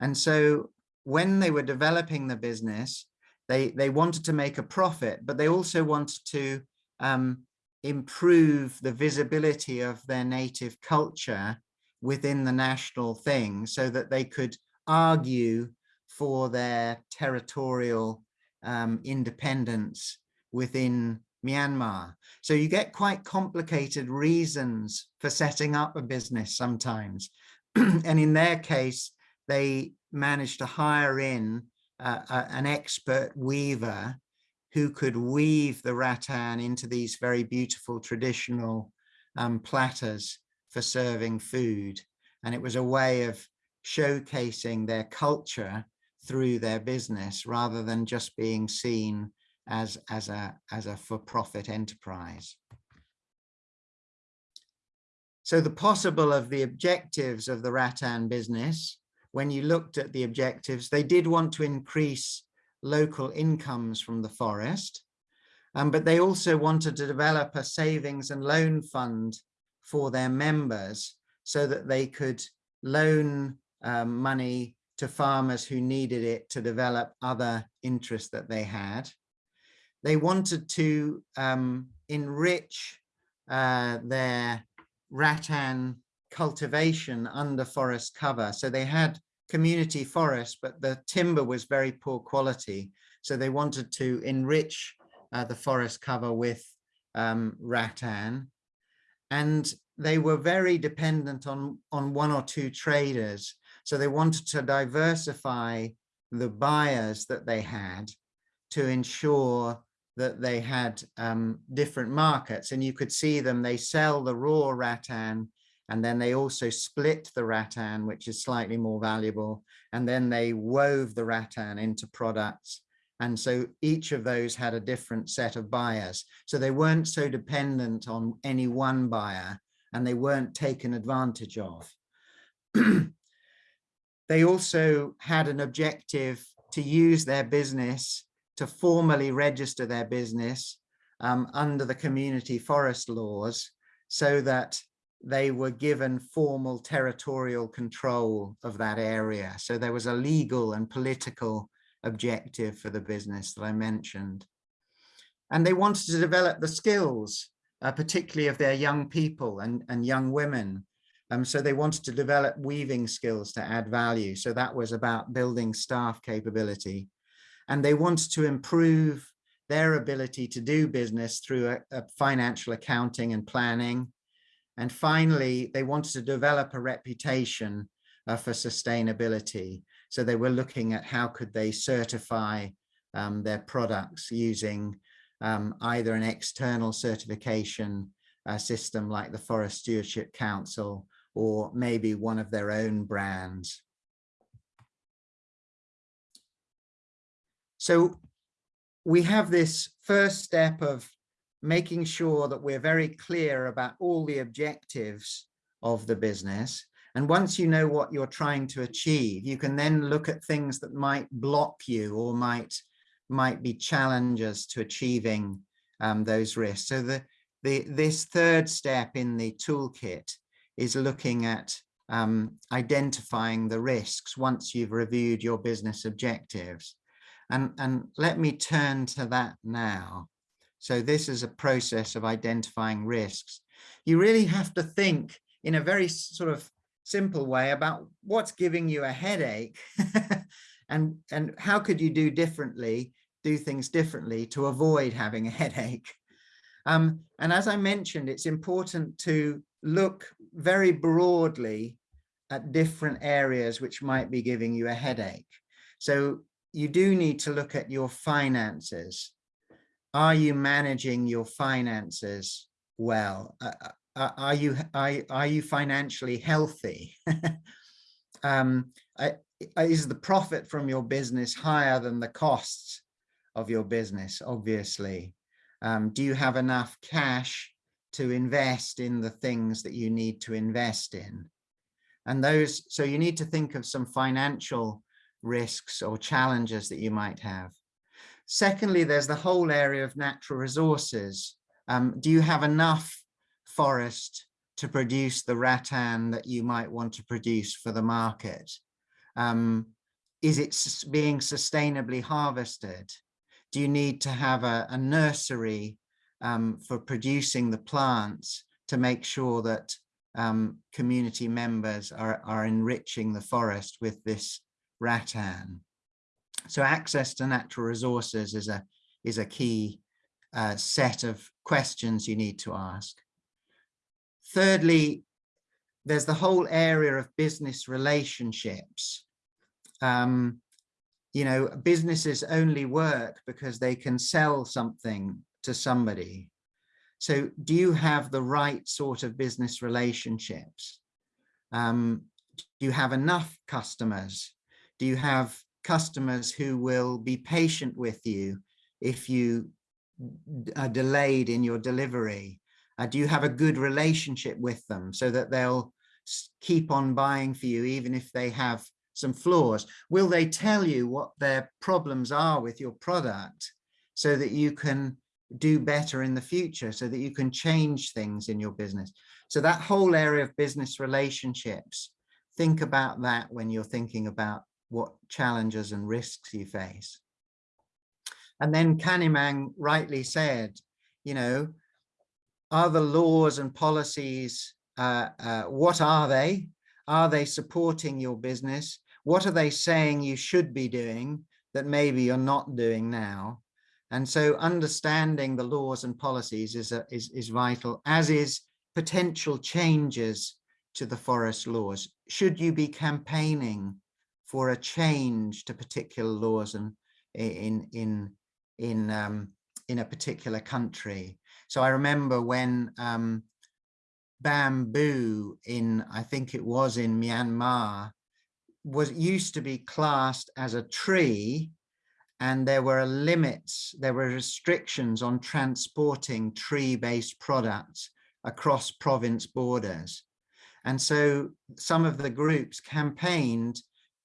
And so when they were developing the business, they, they wanted to make a profit, but they also wanted to um, improve the visibility of their native culture within the national thing so that they could argue for their territorial um, independence within Myanmar. So you get quite complicated reasons for setting up a business sometimes. and in their case, they managed to hire in uh, uh, an expert weaver who could weave the rattan into these very beautiful traditional um, platters for serving food. And it was a way of showcasing their culture through their business rather than just being seen as, as a, as a for-profit enterprise. So the possible of the objectives of the rattan business, when you looked at the objectives, they did want to increase local incomes from the forest, um, but they also wanted to develop a savings and loan fund for their members so that they could loan um, money to farmers who needed it to develop other interests that they had. They wanted to um, enrich uh, their rattan cultivation under forest cover. So they had community forest, but the timber was very poor quality. So they wanted to enrich uh, the forest cover with um, rattan. And they were very dependent on, on one or two traders. So they wanted to diversify the buyers that they had to ensure that they had um, different markets. And you could see them, they sell the raw rattan and then they also split the rattan, which is slightly more valuable. And then they wove the rattan into products. And so each of those had a different set of buyers. So they weren't so dependent on any one buyer and they weren't taken advantage of. they also had an objective to use their business to formally register their business um, under the community forest laws so that they were given formal territorial control of that area. So there was a legal and political objective for the business that I mentioned. And they wanted to develop the skills, uh, particularly of their young people and, and young women. Um, so they wanted to develop weaving skills to add value. So that was about building staff capability. And they wanted to improve their ability to do business through a, a financial accounting and planning, and finally, they wanted to develop a reputation uh, for sustainability. So they were looking at how could they certify um, their products using um, either an external certification uh, system like the Forest Stewardship Council or maybe one of their own brands. So we have this first step of making sure that we're very clear about all the objectives of the business. And once you know what you're trying to achieve, you can then look at things that might block you or might, might be challenges to achieving um, those risks. So the, the, this third step in the toolkit is looking at um, identifying the risks once you've reviewed your business objectives. And, and let me turn to that now. So this is a process of identifying risks. You really have to think in a very sort of simple way about what's giving you a headache and, and how could you do differently, do things differently to avoid having a headache. Um, and as I mentioned, it's important to look very broadly at different areas which might be giving you a headache. So you do need to look at your finances are you managing your finances well? Uh, uh, are you are, are you financially healthy? um, is the profit from your business higher than the costs of your business? Obviously, um, do you have enough cash to invest in the things that you need to invest in? And those, so you need to think of some financial risks or challenges that you might have. Secondly, there's the whole area of natural resources. Um, do you have enough forest to produce the rattan that you might want to produce for the market? Um, is it being sustainably harvested? Do you need to have a, a nursery um, for producing the plants to make sure that um, community members are, are enriching the forest with this rattan? So access to natural resources is a, is a key uh, set of questions you need to ask. Thirdly, there's the whole area of business relationships. Um, you know, businesses only work because they can sell something to somebody. So do you have the right sort of business relationships? Um, do you have enough customers? Do you have customers who will be patient with you if you are delayed in your delivery? Uh, do you have a good relationship with them so that they'll keep on buying for you even if they have some flaws? Will they tell you what their problems are with your product so that you can do better in the future, so that you can change things in your business? So that whole area of business relationships, think about that when you're thinking about what challenges and risks you face. And then Kanimang rightly said, you know, are the laws and policies, uh, uh, what are they? Are they supporting your business? What are they saying you should be doing that maybe you're not doing now? And so understanding the laws and policies is, a, is, is vital, as is potential changes to the forest laws. Should you be campaigning for a change to particular laws and in in in um, in a particular country. So I remember when um, bamboo in I think it was in Myanmar was used to be classed as a tree and there were limits, there were restrictions on transporting tree-based products across province borders. And so some of the groups campaigned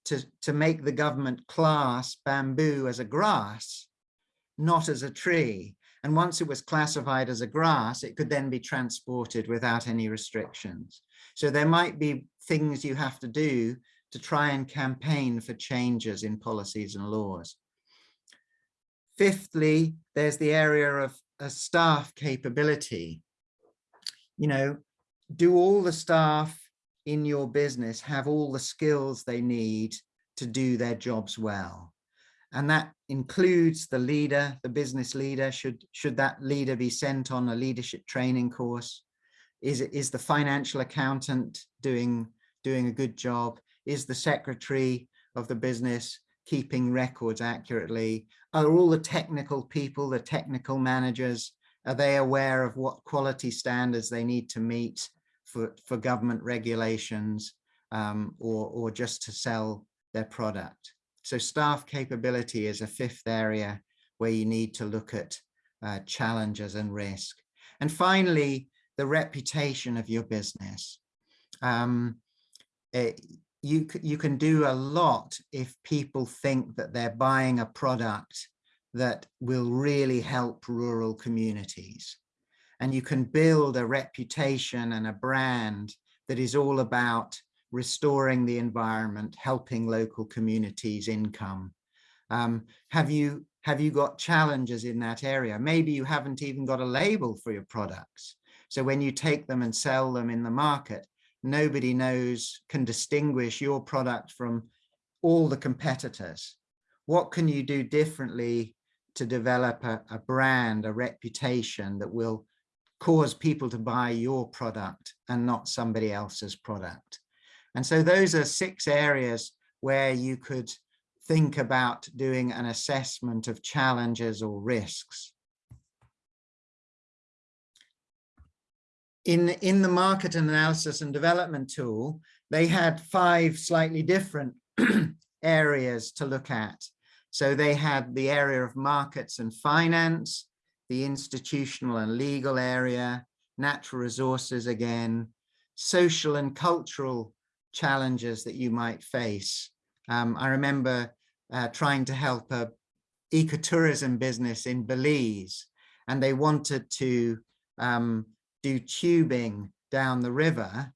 to, to make the government class bamboo as a grass, not as a tree. And once it was classified as a grass, it could then be transported without any restrictions. So there might be things you have to do to try and campaign for changes in policies and laws. Fifthly, there's the area of a staff capability. You know, do all the staff in your business have all the skills they need to do their jobs well. And that includes the leader, the business leader, should, should that leader be sent on a leadership training course? Is, is the financial accountant doing, doing a good job? Is the secretary of the business keeping records accurately? Are all the technical people, the technical managers, are they aware of what quality standards they need to meet? for, for government regulations um, or, or just to sell their product. So staff capability is a fifth area where you need to look at uh, challenges and risk. And finally, the reputation of your business. Um, it, you, you can do a lot if people think that they're buying a product that will really help rural communities and you can build a reputation and a brand that is all about restoring the environment, helping local communities income. Um, have you have you got challenges in that area? Maybe you haven't even got a label for your products. So when you take them and sell them in the market, nobody knows, can distinguish your product from all the competitors. What can you do differently to develop a, a brand, a reputation that will cause people to buy your product and not somebody else's product. And so those are six areas where you could think about doing an assessment of challenges or risks. In, in the market analysis and development tool, they had five slightly different areas to look at. So they had the area of markets and finance, the institutional and legal area, natural resources again, social and cultural challenges that you might face. Um, I remember uh, trying to help a ecotourism business in Belize, and they wanted to um, do tubing down the river,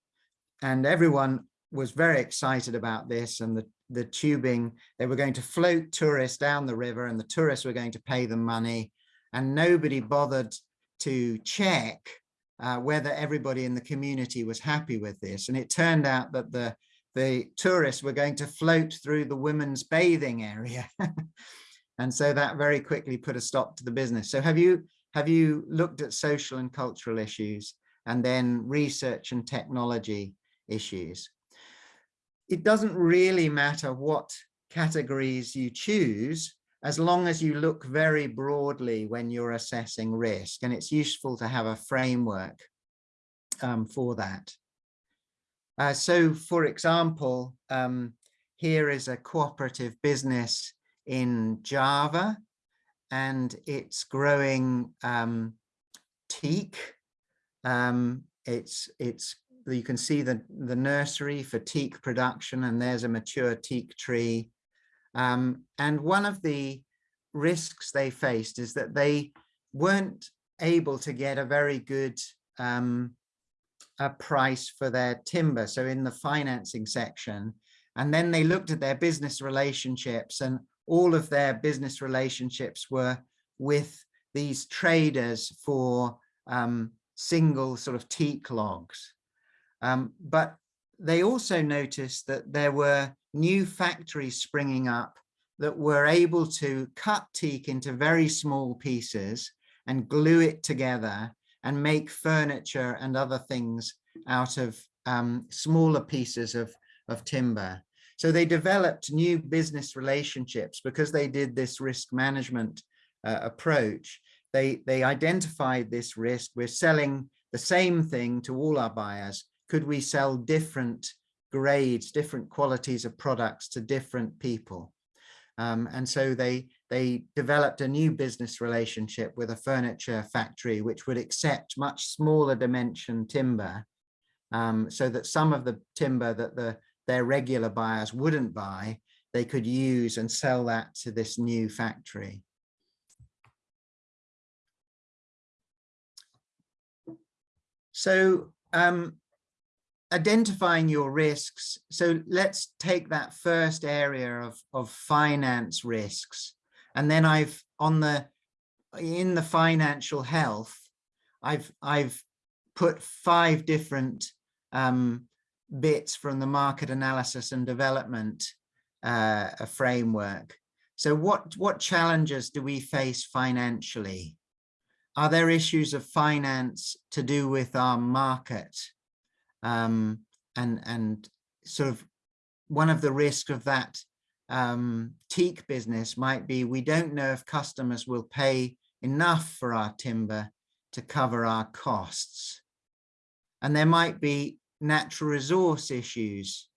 and everyone was very excited about this and the, the tubing, they were going to float tourists down the river and the tourists were going to pay them money and nobody bothered to check uh, whether everybody in the community was happy with this. And it turned out that the, the tourists were going to float through the women's bathing area. and so that very quickly put a stop to the business. So have you, have you looked at social and cultural issues and then research and technology issues? It doesn't really matter what categories you choose, as long as you look very broadly when you're assessing risk and it's useful to have a framework um, for that. Uh, so for example, um, here is a cooperative business in Java and it's growing um, teak. Um, it's, it's, you can see the, the nursery for teak production and there's a mature teak tree um, and one of the risks they faced is that they weren't able to get a very good um, a price for their timber. So in the financing section, and then they looked at their business relationships and all of their business relationships were with these traders for um, single sort of teak logs. Um, but they also noticed that there were new factories springing up that were able to cut teak into very small pieces and glue it together and make furniture and other things out of um, smaller pieces of, of timber. So they developed new business relationships because they did this risk management uh, approach. They, they identified this risk. We're selling the same thing to all our buyers. Could we sell different grades, different qualities of products to different people. Um, and so they, they developed a new business relationship with a furniture factory, which would accept much smaller dimension timber, um, so that some of the timber that the, their regular buyers wouldn't buy, they could use and sell that to this new factory. So um, identifying your risks. So let's take that first area of, of finance risks. And then I've on the in the financial health, I've I've put five different um, bits from the market analysis and development uh, framework. So what what challenges do we face financially? Are there issues of finance to do with our market? Um, and and sort of one of the risks of that um, teak business might be we don't know if customers will pay enough for our timber to cover our costs. And there might be natural resource issues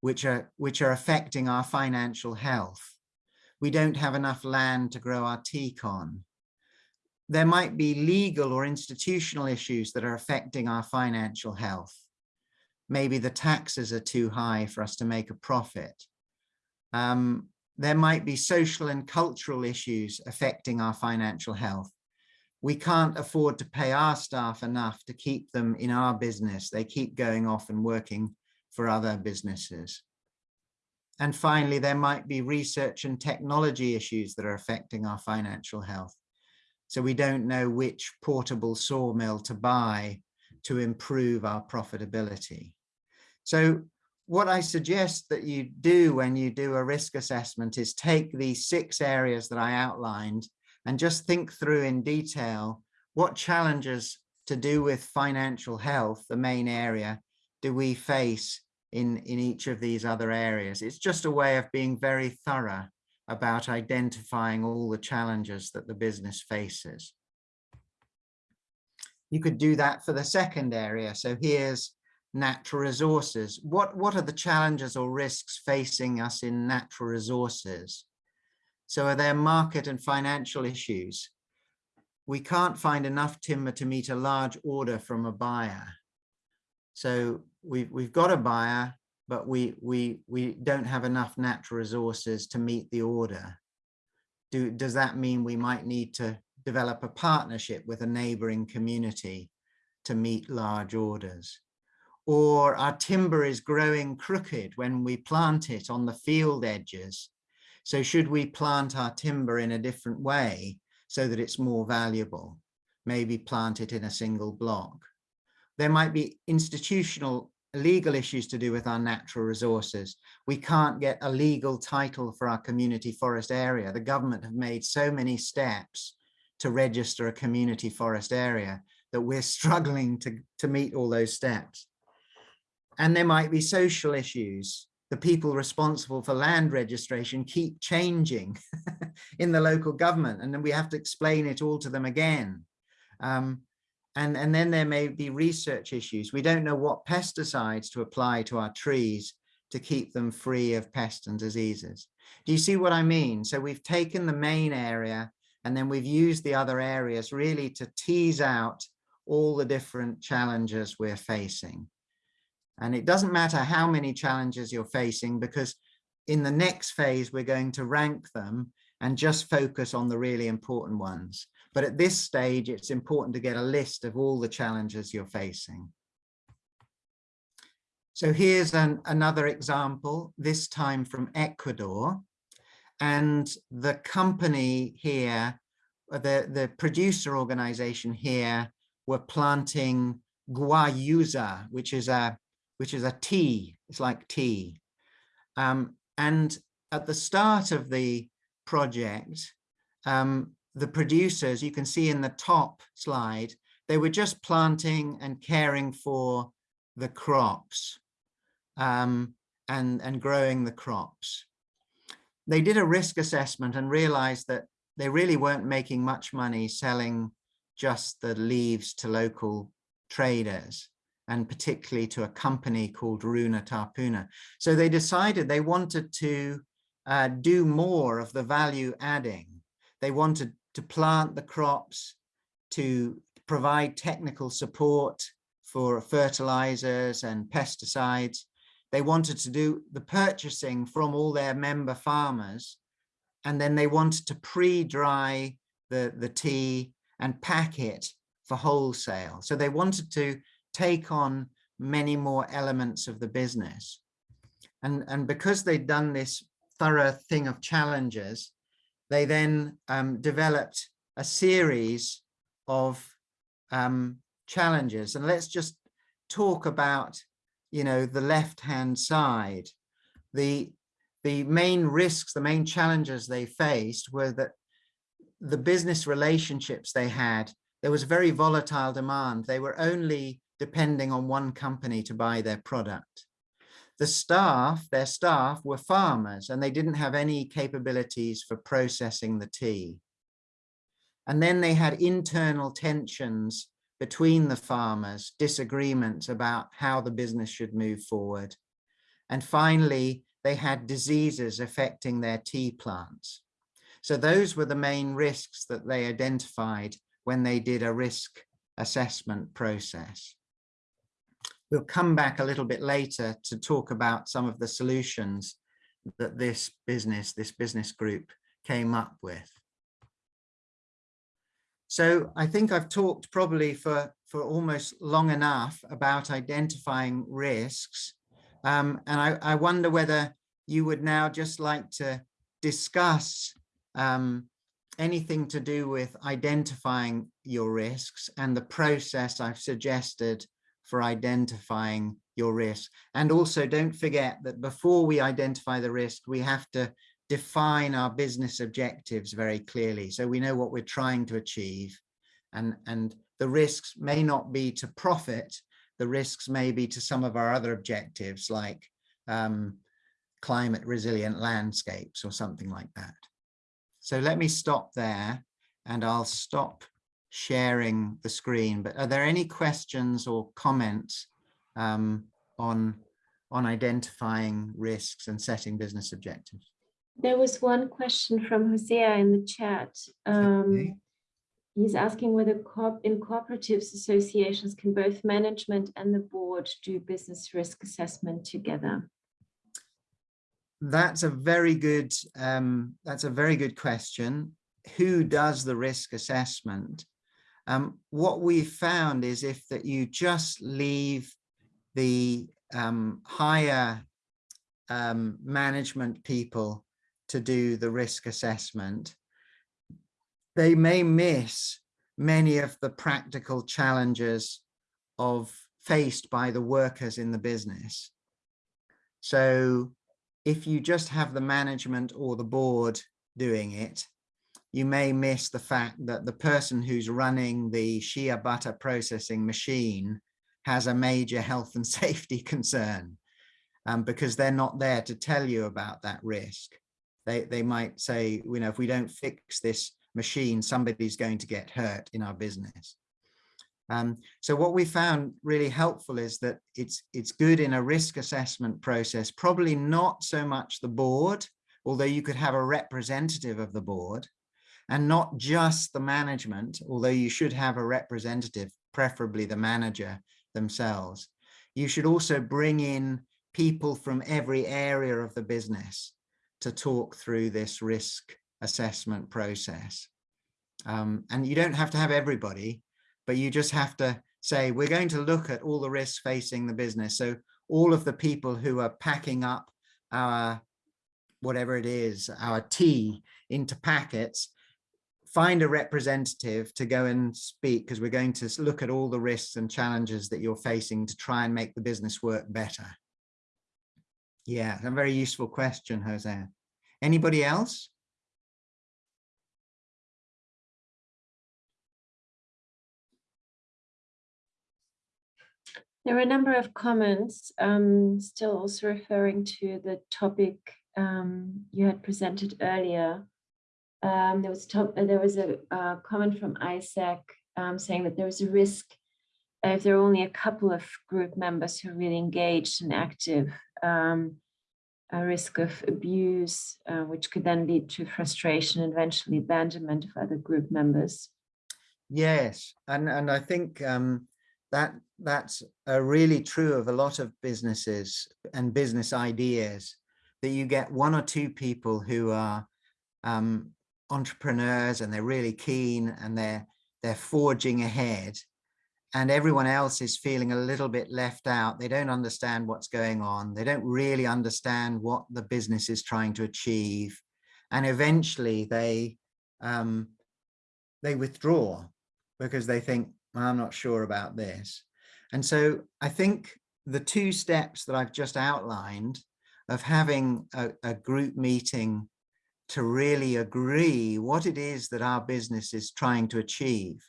which are which are affecting our financial health. We don't have enough land to grow our teak on. There might be legal or institutional issues that are affecting our financial health maybe the taxes are too high for us to make a profit. Um, there might be social and cultural issues affecting our financial health. We can't afford to pay our staff enough to keep them in our business. They keep going off and working for other businesses. And finally, there might be research and technology issues that are affecting our financial health. So we don't know which portable sawmill to buy to improve our profitability. So what I suggest that you do when you do a risk assessment is take these six areas that I outlined and just think through in detail what challenges to do with financial health, the main area, do we face in, in each of these other areas. It's just a way of being very thorough about identifying all the challenges that the business faces. You could do that for the second area. So here's natural resources. What, what are the challenges or risks facing us in natural resources? So are there market and financial issues? We can't find enough timber to meet a large order from a buyer. So we've, we've got a buyer, but we, we, we don't have enough natural resources to meet the order. Do, does that mean we might need to develop a partnership with a neighboring community to meet large orders? Or our timber is growing crooked when we plant it on the field edges. So should we plant our timber in a different way so that it's more valuable? Maybe plant it in a single block. There might be institutional legal issues to do with our natural resources. We can't get a legal title for our community forest area. The government have made so many steps to register a community forest area that we're struggling to, to meet all those steps. And there might be social issues. The people responsible for land registration keep changing in the local government, and then we have to explain it all to them again. Um, and, and then there may be research issues. We don't know what pesticides to apply to our trees to keep them free of pests and diseases. Do you see what I mean? So we've taken the main area and then we've used the other areas really to tease out all the different challenges we're facing. And it doesn't matter how many challenges you're facing because in the next phase, we're going to rank them and just focus on the really important ones. But at this stage, it's important to get a list of all the challenges you're facing. So here's an, another example, this time from Ecuador. And the company here, the, the producer organization here, were planting guayusa, which is a which is a tea. It's like tea. Um, and at the start of the project, um, the producers, you can see in the top slide, they were just planting and caring for the crops um, and, and growing the crops. They did a risk assessment and realized that they really weren't making much money selling just the leaves to local traders and particularly to a company called Runa Tarpuna. So they decided they wanted to uh, do more of the value adding. They wanted to plant the crops, to provide technical support for fertilizers and pesticides. They wanted to do the purchasing from all their member farmers. And then they wanted to pre-dry the, the tea and pack it for wholesale. So they wanted to take on many more elements of the business. And, and because they'd done this thorough thing of challenges, they then um, developed a series of um, challenges. And let's just talk about, you know, the left-hand side. The, the main risks, the main challenges they faced were that the business relationships they had, there was very volatile demand. They were only depending on one company to buy their product. The staff, their staff were farmers and they didn't have any capabilities for processing the tea. And then they had internal tensions between the farmers, disagreements about how the business should move forward. And finally, they had diseases affecting their tea plants. So those were the main risks that they identified when they did a risk assessment process. We'll come back a little bit later to talk about some of the solutions that this business, this business group came up with. So I think I've talked probably for, for almost long enough about identifying risks. Um, and I, I wonder whether you would now just like to discuss um, anything to do with identifying your risks and the process I've suggested for identifying your risk. And also don't forget that before we identify the risk, we have to define our business objectives very clearly. So we know what we're trying to achieve and, and the risks may not be to profit. The risks may be to some of our other objectives like um, climate resilient landscapes or something like that. So let me stop there and I'll stop sharing the screen, but are there any questions or comments um, on, on identifying risks and setting business objectives? There was one question from Hosea in the chat. Um, He's asking whether corp in cooperatives associations can both management and the board do business risk assessment together. That's a very good, um, that's a very good question. Who does the risk assessment? Um, what we've found is if that you just leave the um, higher um, management people to do the risk assessment, they may miss many of the practical challenges of faced by the workers in the business. So if you just have the management or the board doing it, you may miss the fact that the person who's running the shea butter processing machine has a major health and safety concern um, because they're not there to tell you about that risk. They, they might say, you know, if we don't fix this machine, somebody's going to get hurt in our business. Um, so what we found really helpful is that it's it's good in a risk assessment process, probably not so much the board, although you could have a representative of the board, and not just the management, although you should have a representative, preferably the manager themselves. You should also bring in people from every area of the business to talk through this risk assessment process. Um, and you don't have to have everybody, but you just have to say, we're going to look at all the risks facing the business. So all of the people who are packing up our, whatever it is, our tea into packets, find a representative to go and speak because we're going to look at all the risks and challenges that you're facing to try and make the business work better. Yeah, a very useful question, Jose. Anybody else? There were a number of comments, um, still also referring to the topic um, you had presented earlier. Um, there was uh, there was a, a, comment from Isaac um, saying that there was a risk if there are only a couple of group members who are really engaged and active, um, a risk of abuse, uh, which could then lead to frustration and eventually abandonment of other group members. Yes, and and I think um, that that's uh, really true of a lot of businesses and business ideas that you get one or two people who are um, entrepreneurs and they're really keen and they're they're forging ahead and everyone else is feeling a little bit left out. They don't understand what's going on. They don't really understand what the business is trying to achieve and eventually they um, they withdraw because they think I'm not sure about this. And so I think the two steps that I've just outlined of having a, a group meeting to really agree what it is that our business is trying to achieve.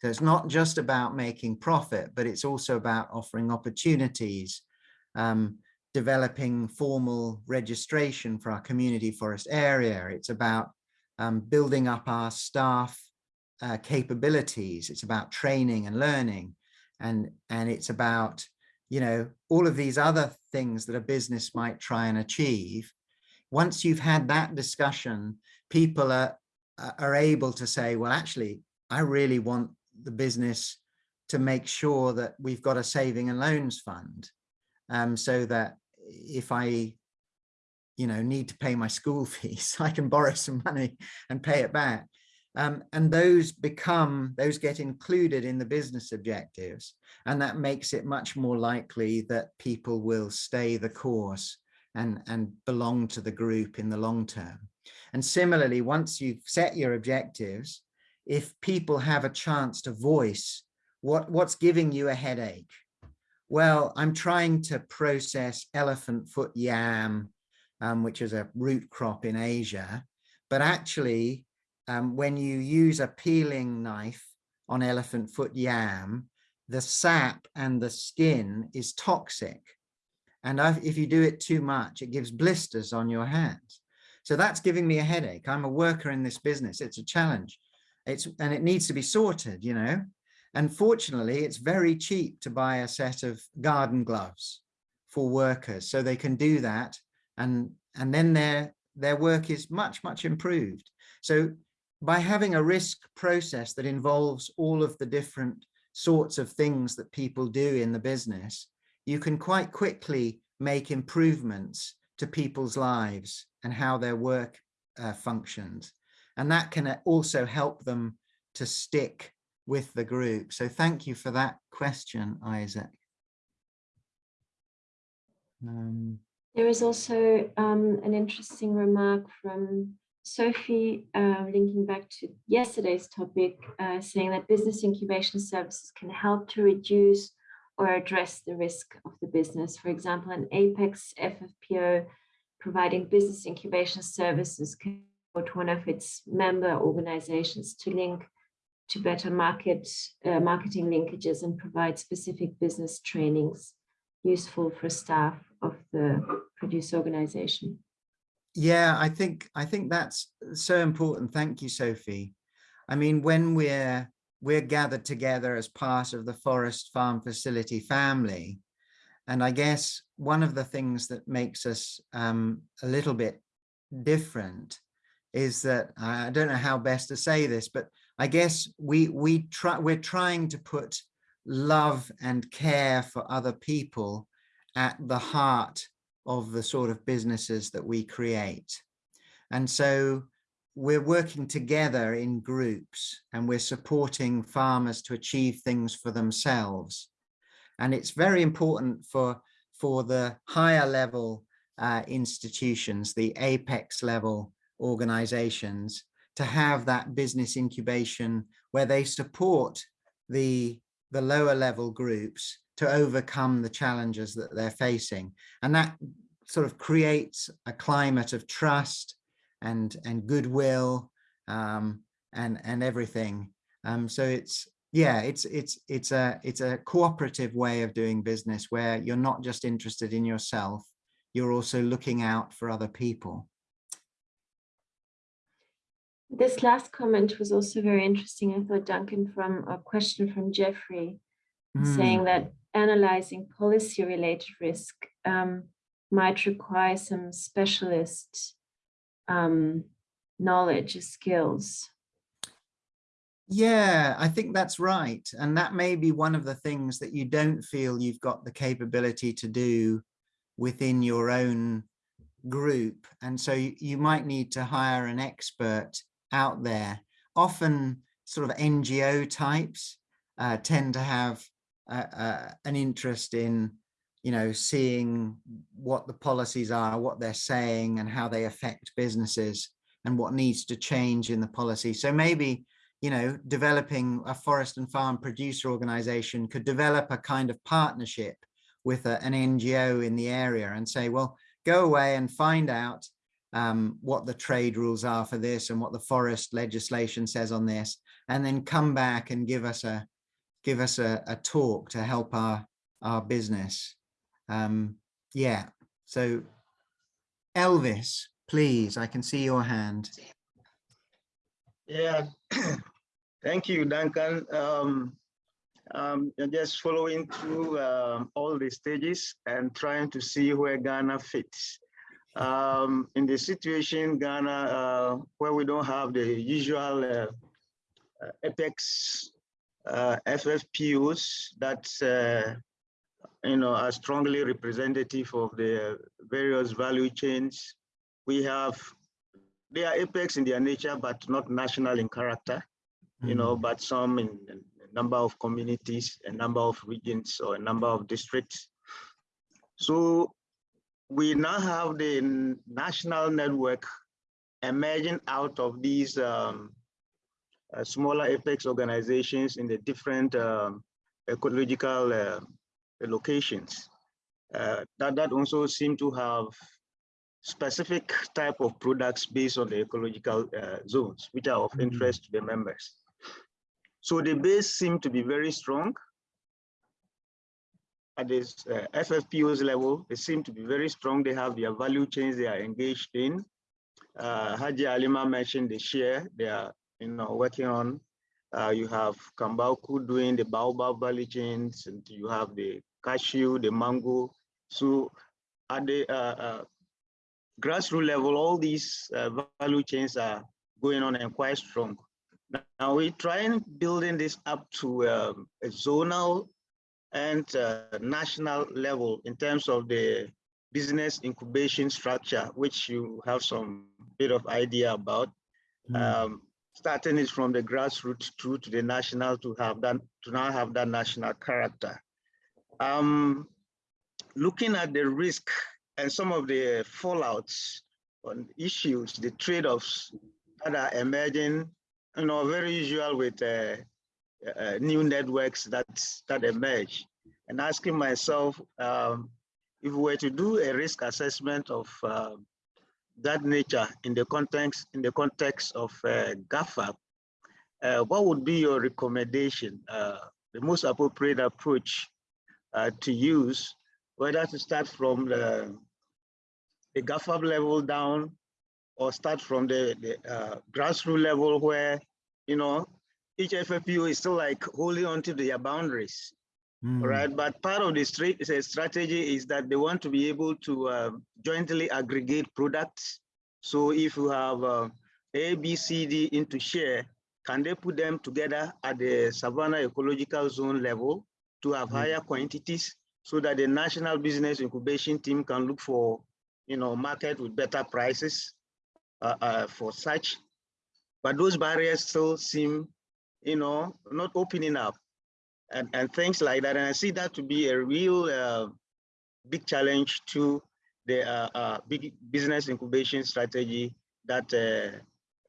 So it's not just about making profit, but it's also about offering opportunities, um, developing formal registration for our community forest area. It's about um, building up our staff uh, capabilities. It's about training and learning. And, and it's about, you know, all of these other things that a business might try and achieve. Once you've had that discussion, people are, are able to say, well, actually, I really want the business to make sure that we've got a saving and loans fund um, so that if I, you know, need to pay my school fees, I can borrow some money and pay it back. Um, and those become, those get included in the business objectives. And that makes it much more likely that people will stay the course and, and belong to the group in the long term. And similarly, once you've set your objectives, if people have a chance to voice what, what's giving you a headache, well, I'm trying to process elephant foot yam, um, which is a root crop in Asia, but actually um, when you use a peeling knife on elephant foot yam, the sap and the skin is toxic. And if you do it too much, it gives blisters on your hands. So that's giving me a headache. I'm a worker in this business. It's a challenge. it's and it needs to be sorted, you know. And fortunately, it's very cheap to buy a set of garden gloves for workers, so they can do that, and and then their their work is much much improved. So by having a risk process that involves all of the different sorts of things that people do in the business, you can quite quickly make improvements to people's lives and how their work uh, functions. And that can also help them to stick with the group. So thank you for that question, Isaac. Um, There is also um, an interesting remark from Sophie, uh, linking back to yesterday's topic, uh, saying that business incubation services can help to reduce or address the risk of the business. For example, an Apex FFPO providing business incubation services can support one of its member organizations to link to better market uh, marketing linkages and provide specific business trainings useful for staff of the producer organization. Yeah, I think I think that's so important. Thank you, Sophie. I mean, when we're we're gathered together as part of the Forest Farm Facility family, and I guess one of the things that makes us um, a little bit different is that I don't know how best to say this, but I guess we we try we're trying to put love and care for other people at the heart of the sort of businesses that we create. And so we're working together in groups and we're supporting farmers to achieve things for themselves. And it's very important for, for the higher level uh, institutions, the apex level organizations, to have that business incubation where they support the, the lower level groups to overcome the challenges that they're facing. And that sort of creates a climate of trust and, and goodwill um, and, and everything. Um, so it's, yeah, it's, it's, it's, a, it's a cooperative way of doing business where you're not just interested in yourself, you're also looking out for other people. This last comment was also very interesting, I thought, Duncan, from a question from Jeffrey, Mm. saying that analyzing policy-related risk um, might require some specialist um, knowledge, skills. Yeah, I think that's right. And that may be one of the things that you don't feel you've got the capability to do within your own group. And so you, might need to hire an expert out there. Often sort of NGO types uh, tend to have uh, uh, an interest in, you know, seeing what the policies are, what they're saying and how they affect businesses and what needs to change in the policy. So maybe, you know, developing a forest and farm producer organization could develop a kind of partnership with a, an NGO in the area and say, well, go away and find out um, what the trade rules are for this and what the forest legislation says on this, and then come back and give us a give us a, a talk to help our our business. Um, yeah, so Elvis, please, I can see your hand. Yeah, thank you, Duncan. Um, um, just following through um, all the stages and trying to see where Ghana fits. Um, in the situation Ghana, uh, where we don't have the usual uh, uh, apex uh, FFPOs that uh, you know are strongly representative of the various value chains. We have they are apex in their nature, but not national in character. You know, but some in, in a number of communities, a number of regions, or a number of districts. So we now have the national network emerging out of these um, uh, smaller apex organizations in the different um, ecological uh, locations. Uh, that, that also seem to have specific type of products based on the ecological uh, zones, which are of Mm. interest to the members. So the base seem to be very strong. At this uh, FFPO's level, they seem to be very strong. They have their value chains they are engaged in. Uh, Haji Alima mentioned they share, they are you know, working on. Uh, you have Kambauku doing the baobab value chains, and you have the cashew, the mango. So at the uh, uh, grassroots level, all these uh, value chains are going on and quite strong. Now we try and building this up to um, a zonal and uh, national level in terms of the business incubation structure, which you have some bit of idea about. Mm. Um, starting is from the grassroots through to the national to have that to now have that national character. Um, looking at the risk and some of the fallouts on issues, the trade-offs that are emerging, you know, very usual with uh, uh, new networks that that emerge, and asking myself um, if we were to do a risk assessment of uh, that nature in the context in the context of uh, GAFA, uh, what would be your recommendation, uh, the most appropriate approach to use, whether to start from the, the GAFA level down or start from the, the uh, grassroots level where, you know, each FFPO is still like holding on to their boundaries, Mm. right? But part of the strategy is that they want to be able to uh, jointly aggregate products. So if you have uh, A, B, C, D into share, can they put them together at the Savannah Ecological Zone level to have Mm. higher quantities so that the national business incubation team can look for, you know, market with better prices uh, uh, for such. But those barriers still seem, you know, not opening up and, and things like that. And I see that to be a real uh, big challenge to the uh, uh, big business incubation strategy that uh,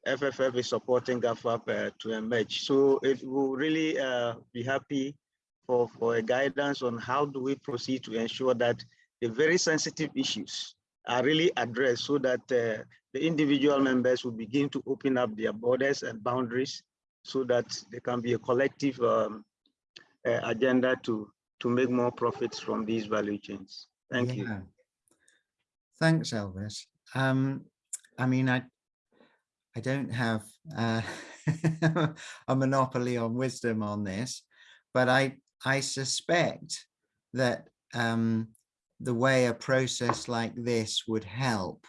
FFF is supporting GAFAP uh, to emerge. So it will really uh, be happy for, for a guidance on how do we proceed to ensure that the very sensitive issues are really addressed so that uh, the individual members will begin to open up their borders and boundaries so that there can be a collective um, uh, agenda to to make more profits from these value chains. Thank you. Thanks, Elvis. Um, I mean, I I don't have uh, a monopoly on wisdom on this, but I I suspect that um, the way a process like this would help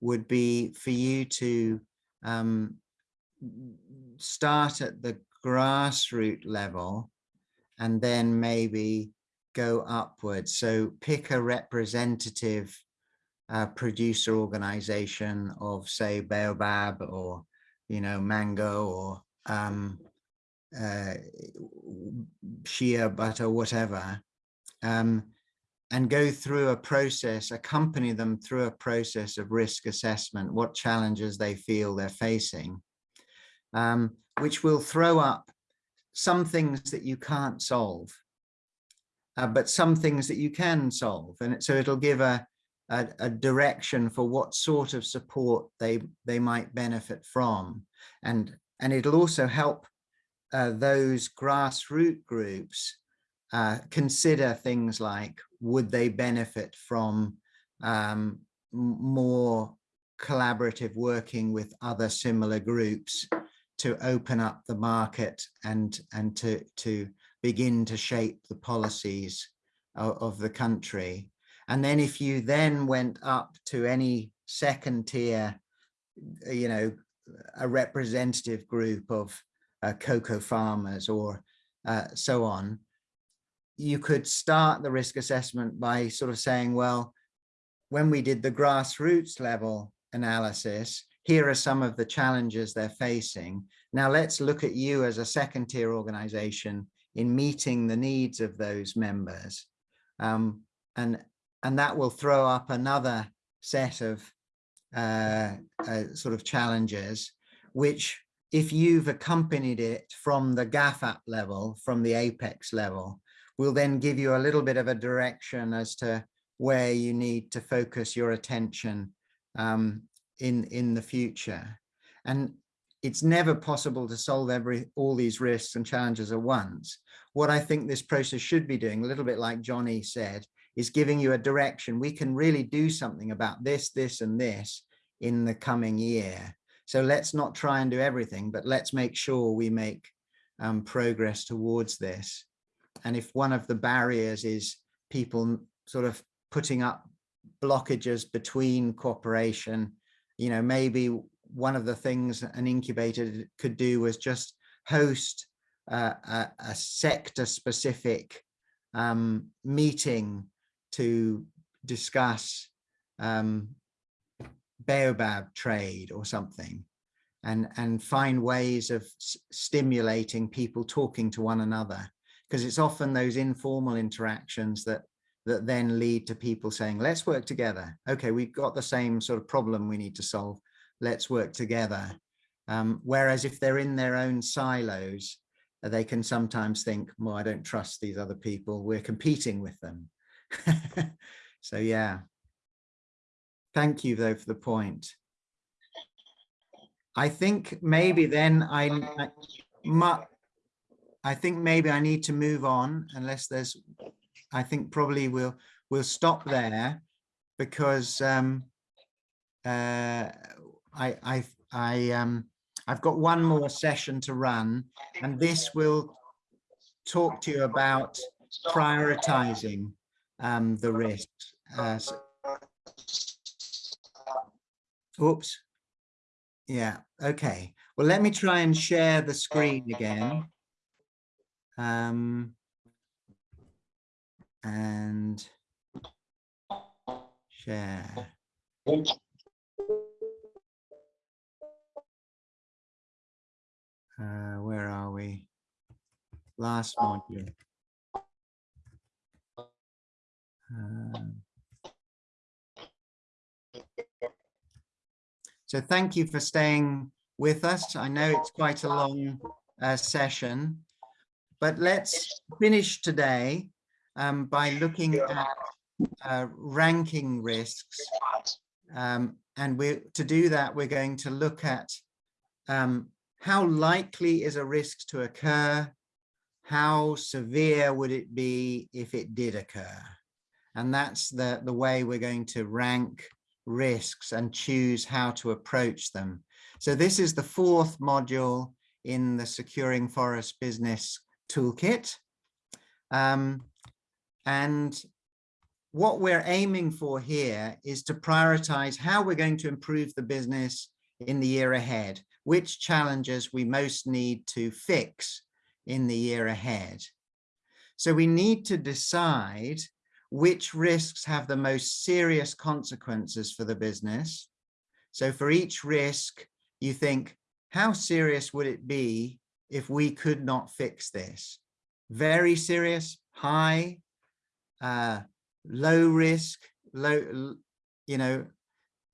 would be for you to um, start at the grassroots level and then maybe go upwards. So pick a representative uh, producer organization of say Baobab or, you know, Mango or um, uh, shea butter, whatever, um, and go through a process, accompany them through a process of risk assessment, what challenges they feel they're facing, um, which will throw up some things that you can't solve, uh, but some things that you can solve. And so it'll give a, a, a, direction for what sort of support they, they might benefit from. And, and it'll also help uh, those grassroots groups uh, consider things like, would they benefit from um, more collaborative working with other similar groups to open up the market and and to to begin to shape the policies of, of, the country? And then if you then went up to any second tier you know a representative group of cocoa farmers or uh, so on you could start the risk assessment by sort of saying well when we did the grassroots level analysis here are some of the challenges they're facing. Now let's look at you as a second tier organization in meeting the needs of those members. Um, and, and that will throw up another set of uh, uh, sort of challenges, which if you've accompanied it from the GAFAP level, from the apex level, we'll then give you a little bit of a direction as to where you need to focus your attention um, in in the future. And it's never possible to solve every all these risks and challenges at once. What i think this process should be doing a little bit like johnny said is giving you a direction. We can really do something about this this and this in the coming year So let's not try and do everything, but let's make sure we make um, progress towards this. And if one of the barriers is people sort of putting up blockages between cooperation, you know, maybe one of the things an incubator could do was just host uh, a, a sector specific um, meeting to discuss um, baobab trade or something and and find ways of stimulating people talking to one another. Because it's often those informal interactions that that then lead to people saying let's work together. Okay we've got the same sort of problem we need to solve. Let's work together. Um, whereas if they're in their own silos they can sometimes think well i don't trust these other people. We're competing with them. So yeah thank you though for the point I think maybe then I, I, think maybe I need to move on unless there's, I think probably we'll, we'll stop there because um, uh, I, I, I, um, I've got one more session to run and this will talk to you about prioritizing um, the risks. Uh, so- Oops. Yeah, okay. Well, let me try and share the screen again. Um, and share. Uh, where are we? Last module. Um, So thank you for staying with us. I know it's quite a long uh, session, but let's finish today um, by looking at uh, ranking risks. Um, and we to do that, we're going to look at um, how likely is a risk to occur? How severe would it be if it did occur? And that's the, the way we're going to rank risks and choose how to approach them. So this is the fourth module in the Securing Forest Business Toolkit. Um, and what we're aiming for here is to prioritize how we're going to improve the business in the year ahead, which challenges we most need to fix in the year ahead. So we need to decide which risks have the most serious consequences for the business. So for each risk, you think, how serious would it be if we could not fix this? Very serious, high, uh, low risk, low, you know,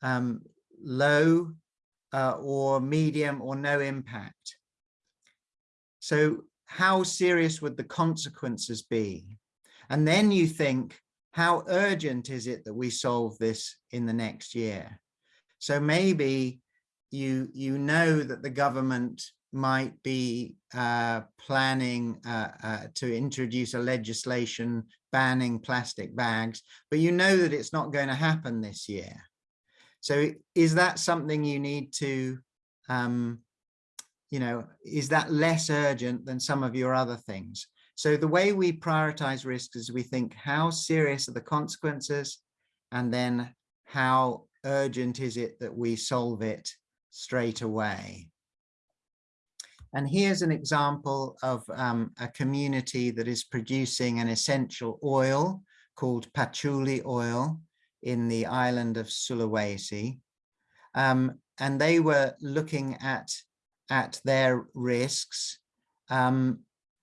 um, low uh, or medium or no impact. So how serious would the consequences be? And then you think, how urgent is it that we solve this in the next year? So maybe you, you know that the government might be uh, planning uh, uh, to introduce a legislation banning plastic bags, but you know that it's not going to happen this year. So is that something you need to, um, you know, is that less urgent than some of your other things? So the way we prioritize risks is we think how serious are the consequences and then how urgent is it that we solve it straight away. And here's an example of um, a community that is producing an essential oil called patchouli oil in the island of Sulawesi. Um, and they were looking at, at their risks um,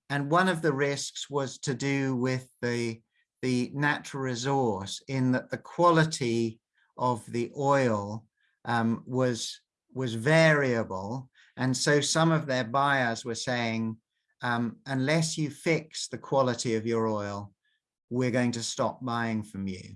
and one of the risks was to do with the, the natural resource in that the quality of the oil um, was, was variable. And so some of their buyers were saying, um, unless you fix the quality of your oil, we're going to stop buying from you.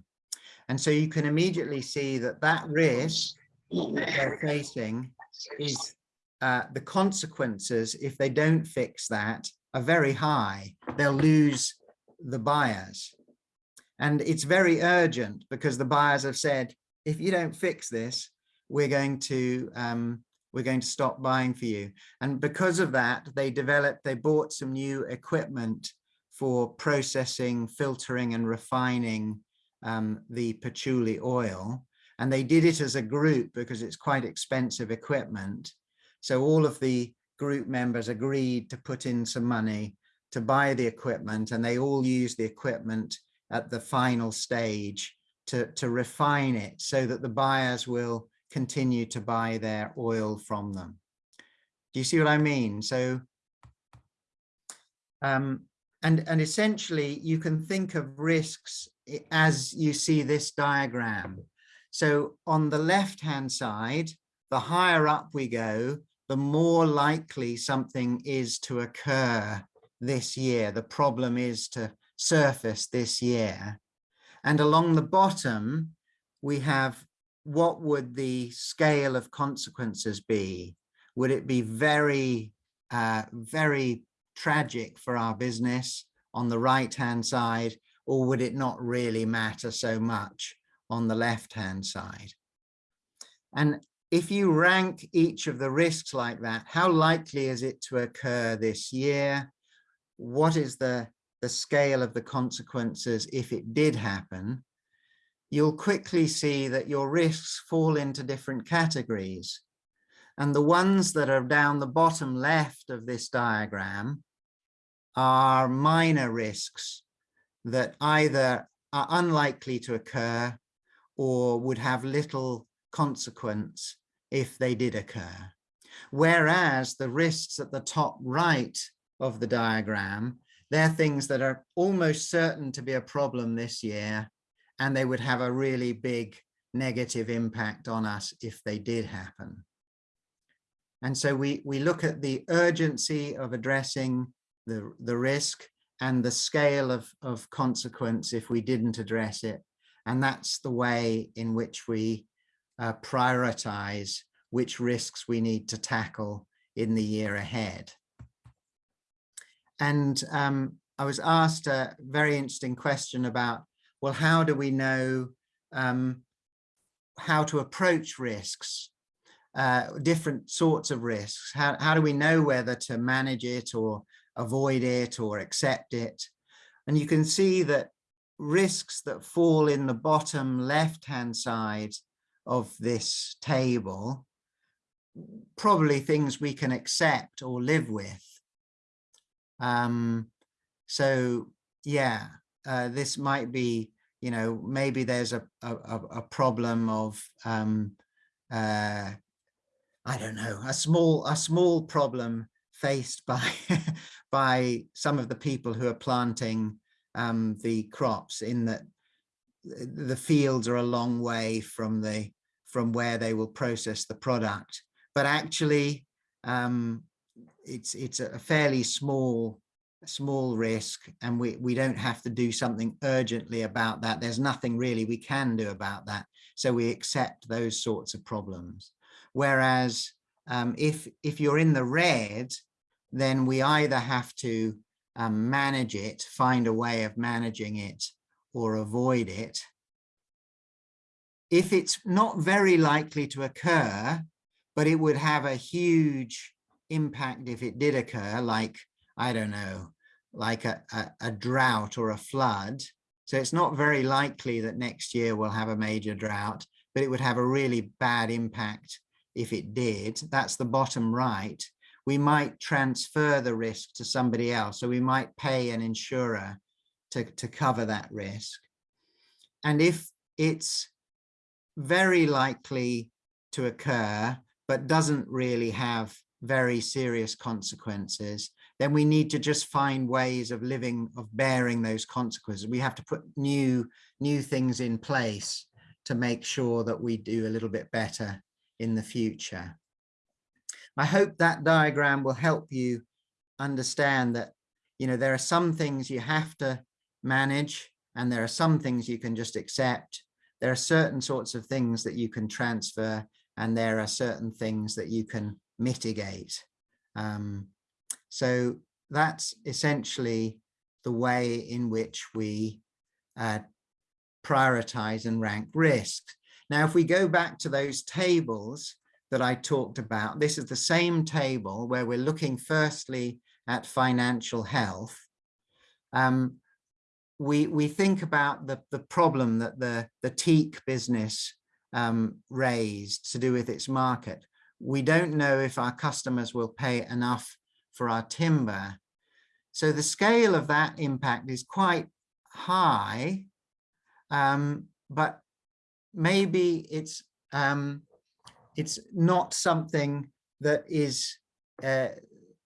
And so you can immediately see that that risk that they're facing is uh, the consequences if they don't fix that are very high, they'll lose the buyers. And it's very urgent because the buyers have said, if you don't fix this, we're going to um, we're going to stop buying for you. And because of that, they developed, they bought some new equipment for processing, filtering and refining um, the patchouli oil. And they did it as a group because it's quite expensive equipment. So all of the group members agreed to put in some money to buy the equipment and they all use the equipment at the final stage to, to refine it so that the buyers will continue to buy their oil from them. Do you see what I mean? So, um, and, and essentially you can think of risks as you see this diagram. So on the left-hand side, the higher up we go, the more likely something is to occur this year. The problem is to surface this year. And along the bottom, we have what would the scale of consequences be? Would it be very, uh, very tragic for our business on the right hand side, or would it not really matter so much on the left hand side? And if you rank each of the risks like that, how likely is it to occur this year? What is the, the scale of the consequences if it did happen? You'll quickly see that your risks fall into different categories. And the ones that are down the bottom left of this diagram are minor risks that either are unlikely to occur or would have little consequence if they did occur. Whereas the risks at the top right of the diagram, they're things that are almost certain to be a problem this year, and they would have a really big negative impact on us if they did happen. And so we, we look at the urgency of addressing the, the risk and the scale of, of consequence if we didn't address it. And that's the way in which we uh, prioritize which risks we need to tackle in the year ahead. And um, I was asked a very interesting question about, well, how do we know um, how to approach risks, uh, different sorts of risks? How, how do we know whether to manage it or avoid it or accept it? And you can see that risks that fall in the bottom left-hand side of this table, probably things we can accept or live with. Um, so yeah, uh, this might be, you know, maybe there's a, a, a problem of, um, uh, I don't know, a small, a small problem faced by, by some of the people who are planting um, the crops in that the fields are a long way from the from where they will process the product. But actually um, it's it's a fairly small small risk and we we don't have to do something urgently about that. There's nothing really we can do about that. So we accept those sorts of problems. Whereas um, if if you're in the red then we either have to um, manage it find a way of managing it or avoid it if it's not very likely to occur but it would have a huge impact if it did occur, like, I don't know, like a, a, a drought or a flood. So it's not very likely that next year we'll have a major drought, but it would have a really bad impact if it did. That's the bottom right. We might transfer the risk to somebody else. So we might pay an insurer to, to cover that risk. And if it's very likely to occur, but doesn't really have very serious consequences, then we need to just find ways of living, of bearing those consequences. We have to put new, new things in place to make sure that we do a little bit better in the future. I hope that diagram will help you understand that, you know, there are some things you have to manage and there are some things you can just accept. There are certain sorts of things that you can transfer and there are certain things that you can mitigate. Um, so that's essentially the way in which we uh, prioritize and rank risks. Now, if we go back to those tables, that I talked about. This is the same table where we're looking firstly at financial health. Um, we, we think about the, the problem that the, the teak business um, raised to do with its market. We don't know if our customers will pay enough for our timber. So the scale of that impact is quite high, um, but maybe it's um, it's not something that is uh,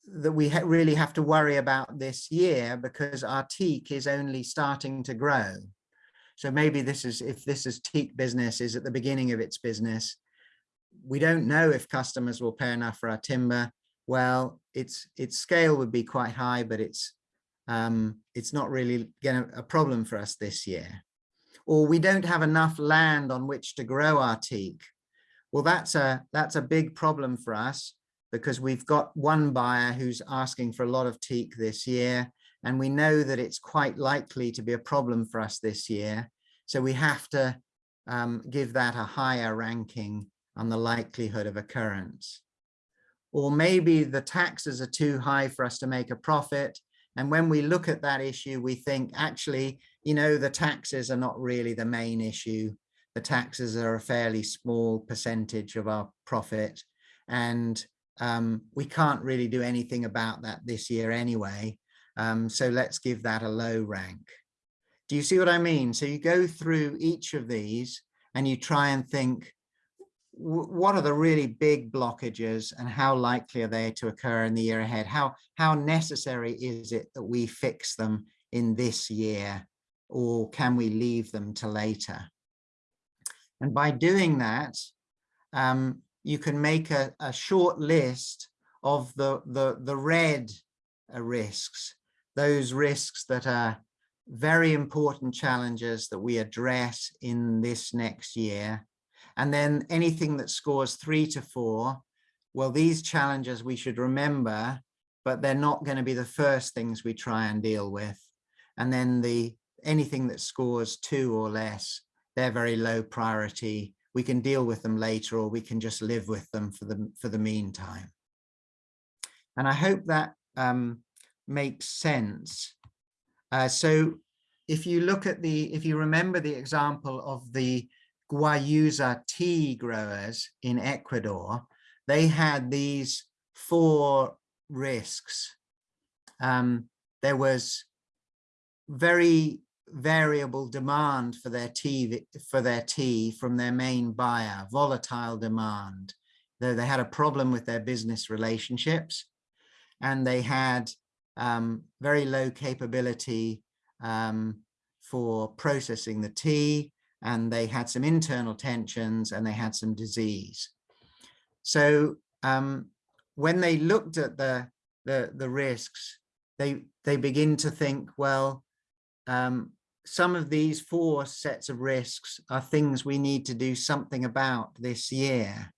that we ha really have to worry about this year because our teak is only starting to grow. So maybe this is if this is teak business is at the beginning of its business. We don't know if customers will pay enough for our timber. Well, its its scale would be quite high, but it's um, it's not really gonna, a problem for us this year. Or we don't have enough land on which to grow our teak. Well, that's a that's a big problem for us because we've got one buyer who's asking for a lot of teak this year, and we know that it's quite likely to be a problem for us this year. So we have to um, give that a higher ranking on the likelihood of occurrence. Or maybe the taxes are too high for us to make a profit. And when we look at that issue, we think actually, you know, the taxes are not really the main issue. The taxes are a fairly small percentage of our profit. And um, we can't really do anything about that this year anyway. Um, so let's give that a low rank. Do you see what I mean? So you go through each of these and you try and think, what are the really big blockages and how likely are they to occur in the year ahead? How, how necessary is it that we fix them in this year or can we leave them to later? And by doing that, um, you can make a, a short list of the, the, the red uh, risks, those risks that are very important challenges that we address in this next year and then anything that scores three to four, well, these challenges we should remember, but they're not going to be the first things we try and deal with. And then the anything that scores two or less, they're very low priority. We can deal with them later, or we can just live with them for the for the meantime. And I hope that um, makes sense. Uh, so if you look at the, if you remember the example of the Guayusa tea growers in Ecuador, they had these four risks. Um, there was very variable demand for their tea for their tea from their main buyer, volatile demand. Though they had a problem with their business relationships, and they had um, very low capability um, for processing the tea and they had some internal tensions and they had some disease. So um, when they looked at the, the, the risks, they, they begin to think, well, um, some of these four sets of risks are things we need to do something about this year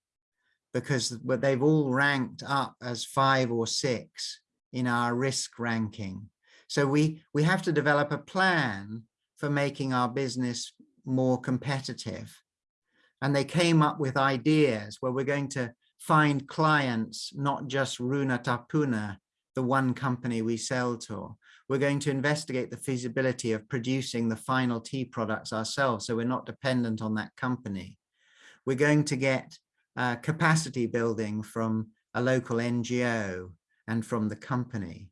because they've all ranked up as five or six in our risk ranking. So we, we have to develop a plan for making our business more competitive. And they came up with ideas where we're going to find clients, not just Runa Tapuna, the one company we sell to. We're going to investigate the feasibility of producing the final tea products ourselves, so we're not dependent on that company. We're going to get uh, capacity building from a local NGO and from the company.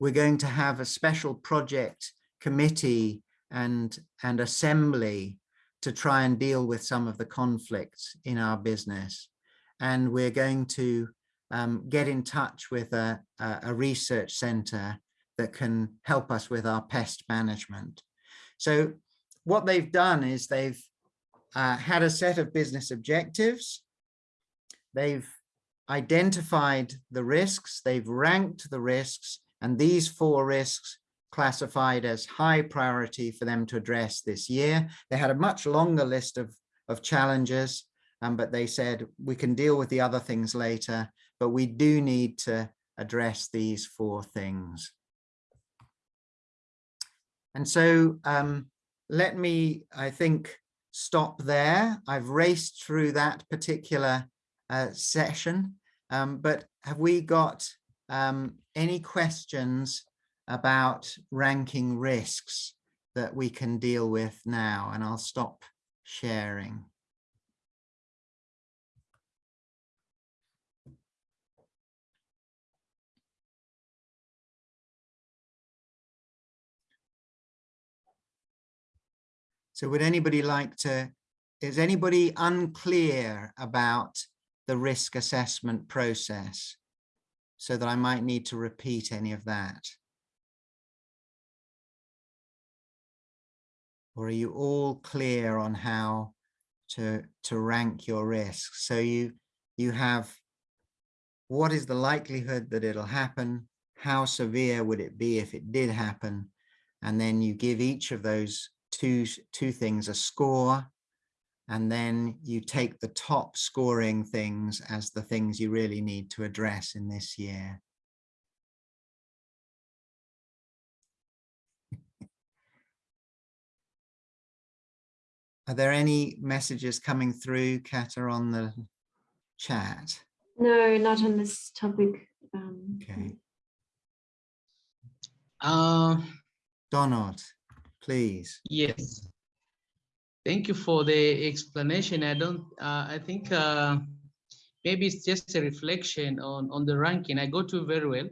We're going to have a special project committee and, and assembly to try and deal with some of the conflicts in our business. And we're going to um, get in touch with a, a, research center that can help us with our pest management. So what they've done is they've uh, had a set of business objectives. They've identified the risks, they've ranked the risks, and these four risks classified as high priority for them to address this year. They had a much longer list of, of challenges, um, but they said we can deal with the other things later, but we do need to address these four things. And so um, let me, I think, stop there. I've raced through that particular uh, session. Um, but have we got um, any questions about ranking risks that we can deal with now? And I'll stop sharing. So would anybody like to, is anybody unclear about the risk assessment process? So that I might need to repeat any of that. Or are you all clear on how to, to rank your risks? So you, you have what is the likelihood that it'll happen? How severe would it be if it did happen? And then you give each of those two, two things a score, and then you take the top scoring things as the things you really need to address in this year. Are there any messages coming through, Kata, on the chat? No, not on this topic. Um, Okay. Uh, Donald, please. yes. Thank you for the explanation. I don't, uh, I think uh, maybe it's just a reflection on, on the ranking. I go to very well.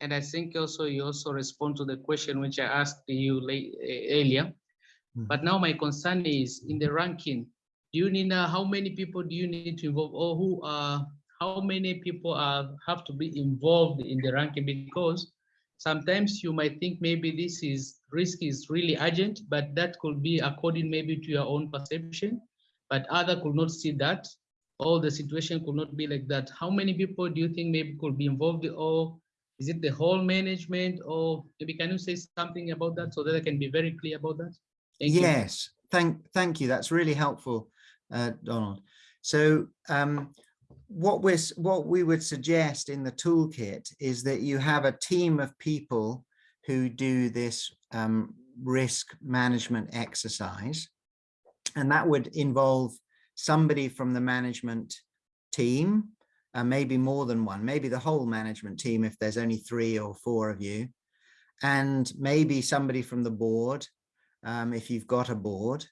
And I think also you also respond to the question which I asked you late, earlier. Mhm. But now my concern is in the ranking, do you need, uh, how many people do you need to involve or who are, how many people are, have to be involved in the ranking? Because sometimes you might think maybe this is risk is really urgent, but that could be according maybe to your own perception, but other could not see that. All the situation could not be like that. How many people do you think maybe could be involved or is it the whole management or maybe can you say something about that so that I can be very clear about that? Thank you. Yes, thank, thank you. That's really helpful, uh, Donald. So um, what we're, what we would suggest in the toolkit is that you have a team of people who do this um, risk management exercise. And that would involve somebody from the management team, uh, maybe more than one, maybe the whole management team if there's only three or four of you, and maybe somebody from the board, um, if you've got a board,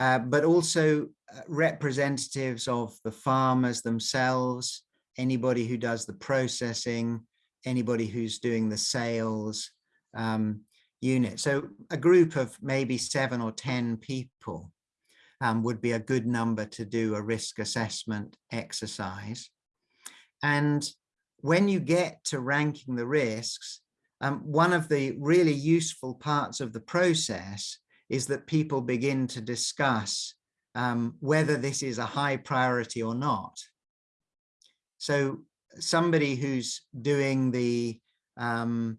uh, but also representatives of the farmers themselves, anybody who does the processing, anybody who's doing the sales um, unit. So a group of maybe seven or 10 people um, would be a good number to do a risk assessment exercise. And when you get to ranking the risks, um, one of the really useful parts of the process is that people begin to discuss um, whether this is a high priority or not. So somebody who's doing the, um,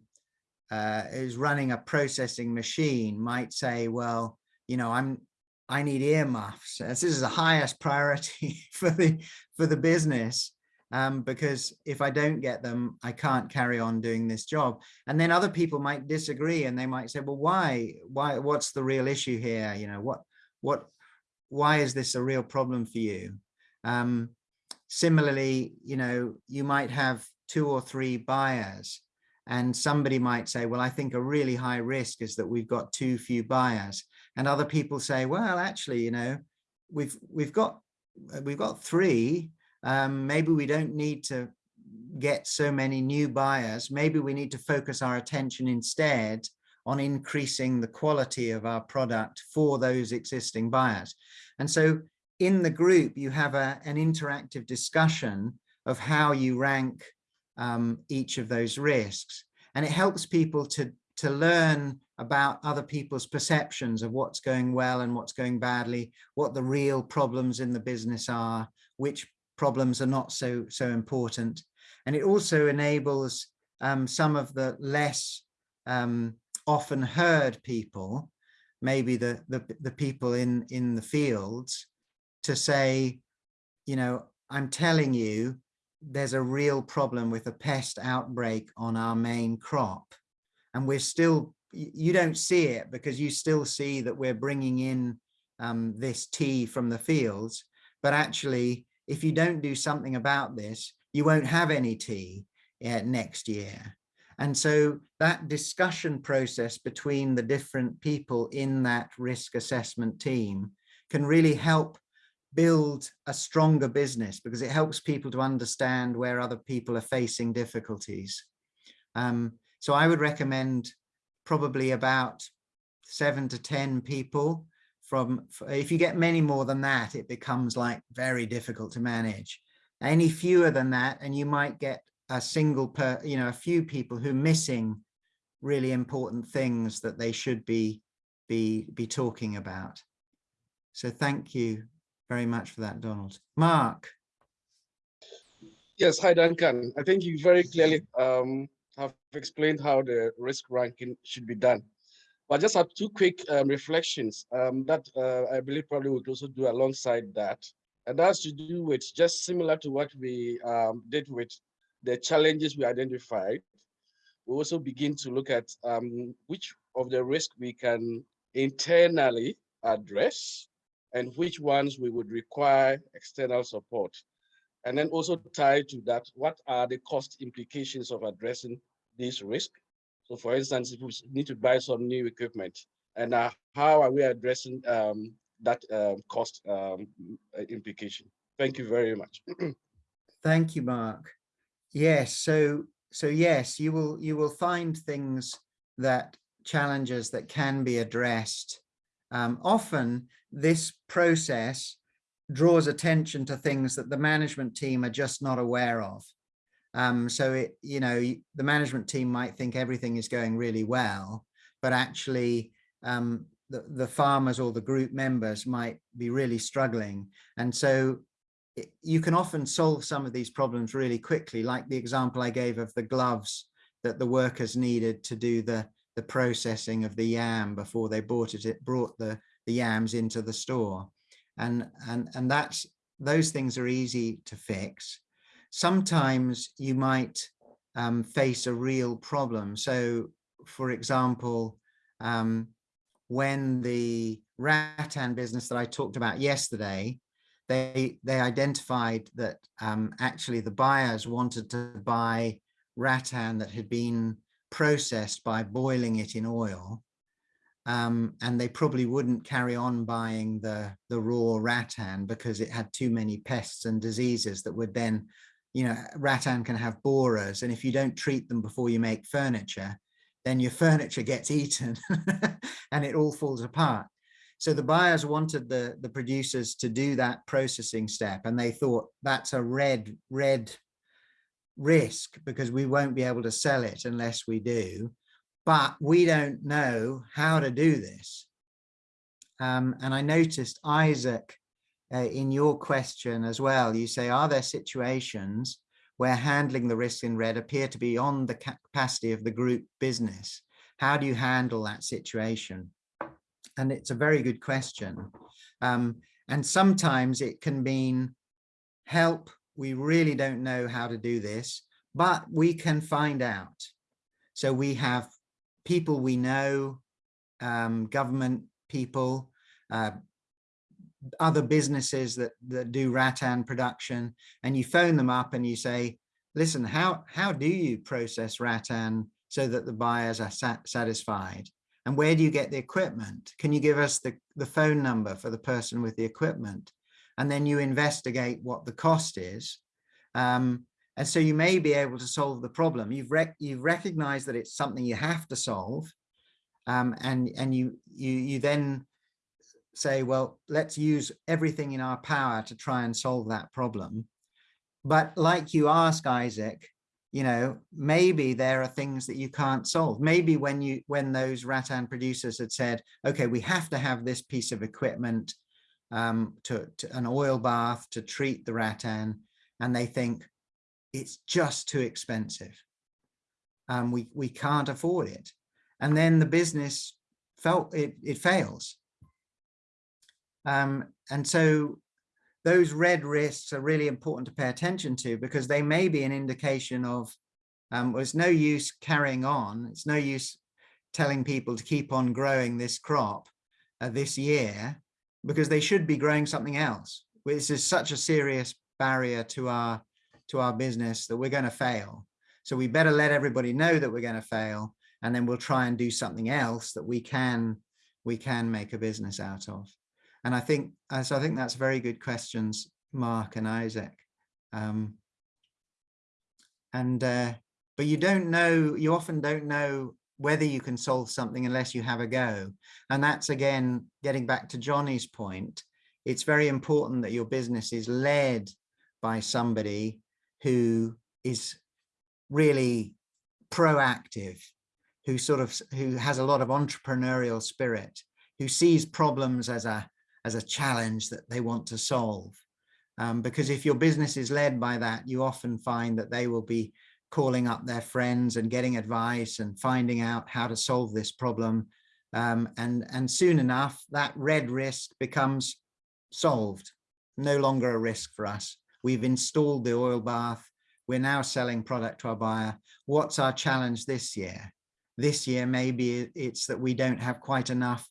uh, is running a processing machine might say, well, you know, I'm, I need earmuffs. This is the highest priority for the, for the business. Um, because if I don't get them, I can't carry on doing this job. And then other people might disagree and they might say, well, why, why, what's the real issue here? You know, what, what, why is this a real problem for you? Um, similarly, you know, you might have two or three buyers and somebody might say, well, I think a really high risk is that we've got too few buyers. And other people say, well, actually, you know, we've, we've got, we've got three, um, maybe we don't need to get so many new buyers. Maybe we need to focus our attention instead on increasing the quality of our product for those existing buyers. And so in the group, you have a, an interactive discussion of how you rank um, each of those risks. And it helps people to, to learn about other people's perceptions of what's going well and what's going badly, what the real problems in the business are, which problems are not so so important and it also enables um, some of the less um, often heard people maybe the, the the people in in the fields to say you know i'm telling you there's a real problem with a pest outbreak on our main crop and we're still you don't see it because you still see that we're bringing in um, this tea from the fields but actually if you don't do something about this, you won't have any tea uh, next year. And so that discussion process between the different people in that risk assessment team can really help build a stronger business because it helps people to understand where other people are facing difficulties. Um, so I would recommend probably about seven to 10 people from, if you get many more than that, it becomes like very difficult to manage. Any fewer than that, and you might get a single per, you know, a few people who are missing really important things that they should be, be, be talking about. So thank you very much for that, Donald. Mark. Yes, hi, Duncan. I think you very clearly um, have explained how the risk ranking should be done. But just have two quick um, reflections um, that uh, I believe probably would also do alongside that. And that's to do with just similar to what we um, did with the challenges we identified. We also begin to look at um, which of the risk we can internally address and which ones we would require external support. And then also tied to that, what are the cost implications of addressing this risk? So for instance, if we need to buy some new equipment, and uh, how are we addressing um, that um, cost um, implication? Thank you very much. Thank you, Mark. Yes, so so yes, you will you will find things that challenges that can be addressed. Um, often this process draws attention to things that the management team are just not aware of. Um, so it, you know, the management team might think everything is going really well, but actually um, the, the farmers or the group members might be really struggling. And so you can often solve some of these problems really quickly, like the example I gave of the gloves that the workers needed to do the, the processing of the yam before they bought it, it brought the, the yams into the store. And, and, and that's, those things are easy to fix sometimes you might um, face a real problem. So, for example, um, when the rattan business that I talked about yesterday, they they identified that um, actually the buyers wanted to buy rattan that had been processed by boiling it in oil. Um, and they probably wouldn't carry on buying the, the raw rattan because it had too many pests and diseases that would then you know, rattan can have borers, and if you don't treat them before you make furniture, then your furniture gets eaten and it all falls apart. So the buyers wanted the, the producers to do that processing step, and they thought that's a red, red risk because we won't be able to sell it unless we do. But we don't know how to do this. Um, and I noticed Isaac uh, in your question as well, you say, are there situations where handling the risks in red appear to be on the capacity of the group business? How do you handle that situation? And it's a very good question. Um, and sometimes it can mean help. We really don't know how to do this, but we can find out. So we have people we know, um, government people, uh, other businesses that, that do rattan production and you phone them up and you say, listen, how, how do you process rattan so that the buyers are sat satisfied? And where do you get the equipment? Can you give us the, the phone number for the person with the equipment? And then you investigate what the cost is. Um, and so you may be able to solve the problem. You've, rec you've recognized that it's something you have to solve. Um, and and you, you, you then say, well, let's use everything in our power to try and solve that problem. But like you ask Isaac, you know, maybe there are things that you can't solve. Maybe when you when those rattan producers had said, okay, we have to have this piece of equipment um, to, to an oil bath to treat the rattan, and they think it's just too expensive. Um, we we can't afford it, and then the business felt it it fails um, and so those red risks are really important to pay attention to because they may be an indication of um, well, it's no use carrying on. It's no use telling people to keep on growing this crop uh, this year because they should be growing something else. This is such a serious barrier to our to our business that we're going to fail. So we better let everybody know that we're going to fail, and then we'll try and do something else that we can we can make a business out of. And I think uh, so. I think that's very good questions, Mark and Isaac. Um, and uh, but you don't know. You often don't know whether you can solve something unless you have a go. And that's again getting back to Johnny's point. It's very important that your business is led by somebody who is really proactive, who sort of who has a lot of entrepreneurial spirit, who sees problems as a as a challenge that they want to solve. Um, because if your business is led by that, you often find that they will be calling up their friends and getting advice and finding out how to solve this problem. Um, and, and soon enough, that red risk becomes solved, no longer a risk for us. We've installed the oil bath. We're now selling product to our buyer. What's our challenge this year? This year, maybe it's that we don't have quite enough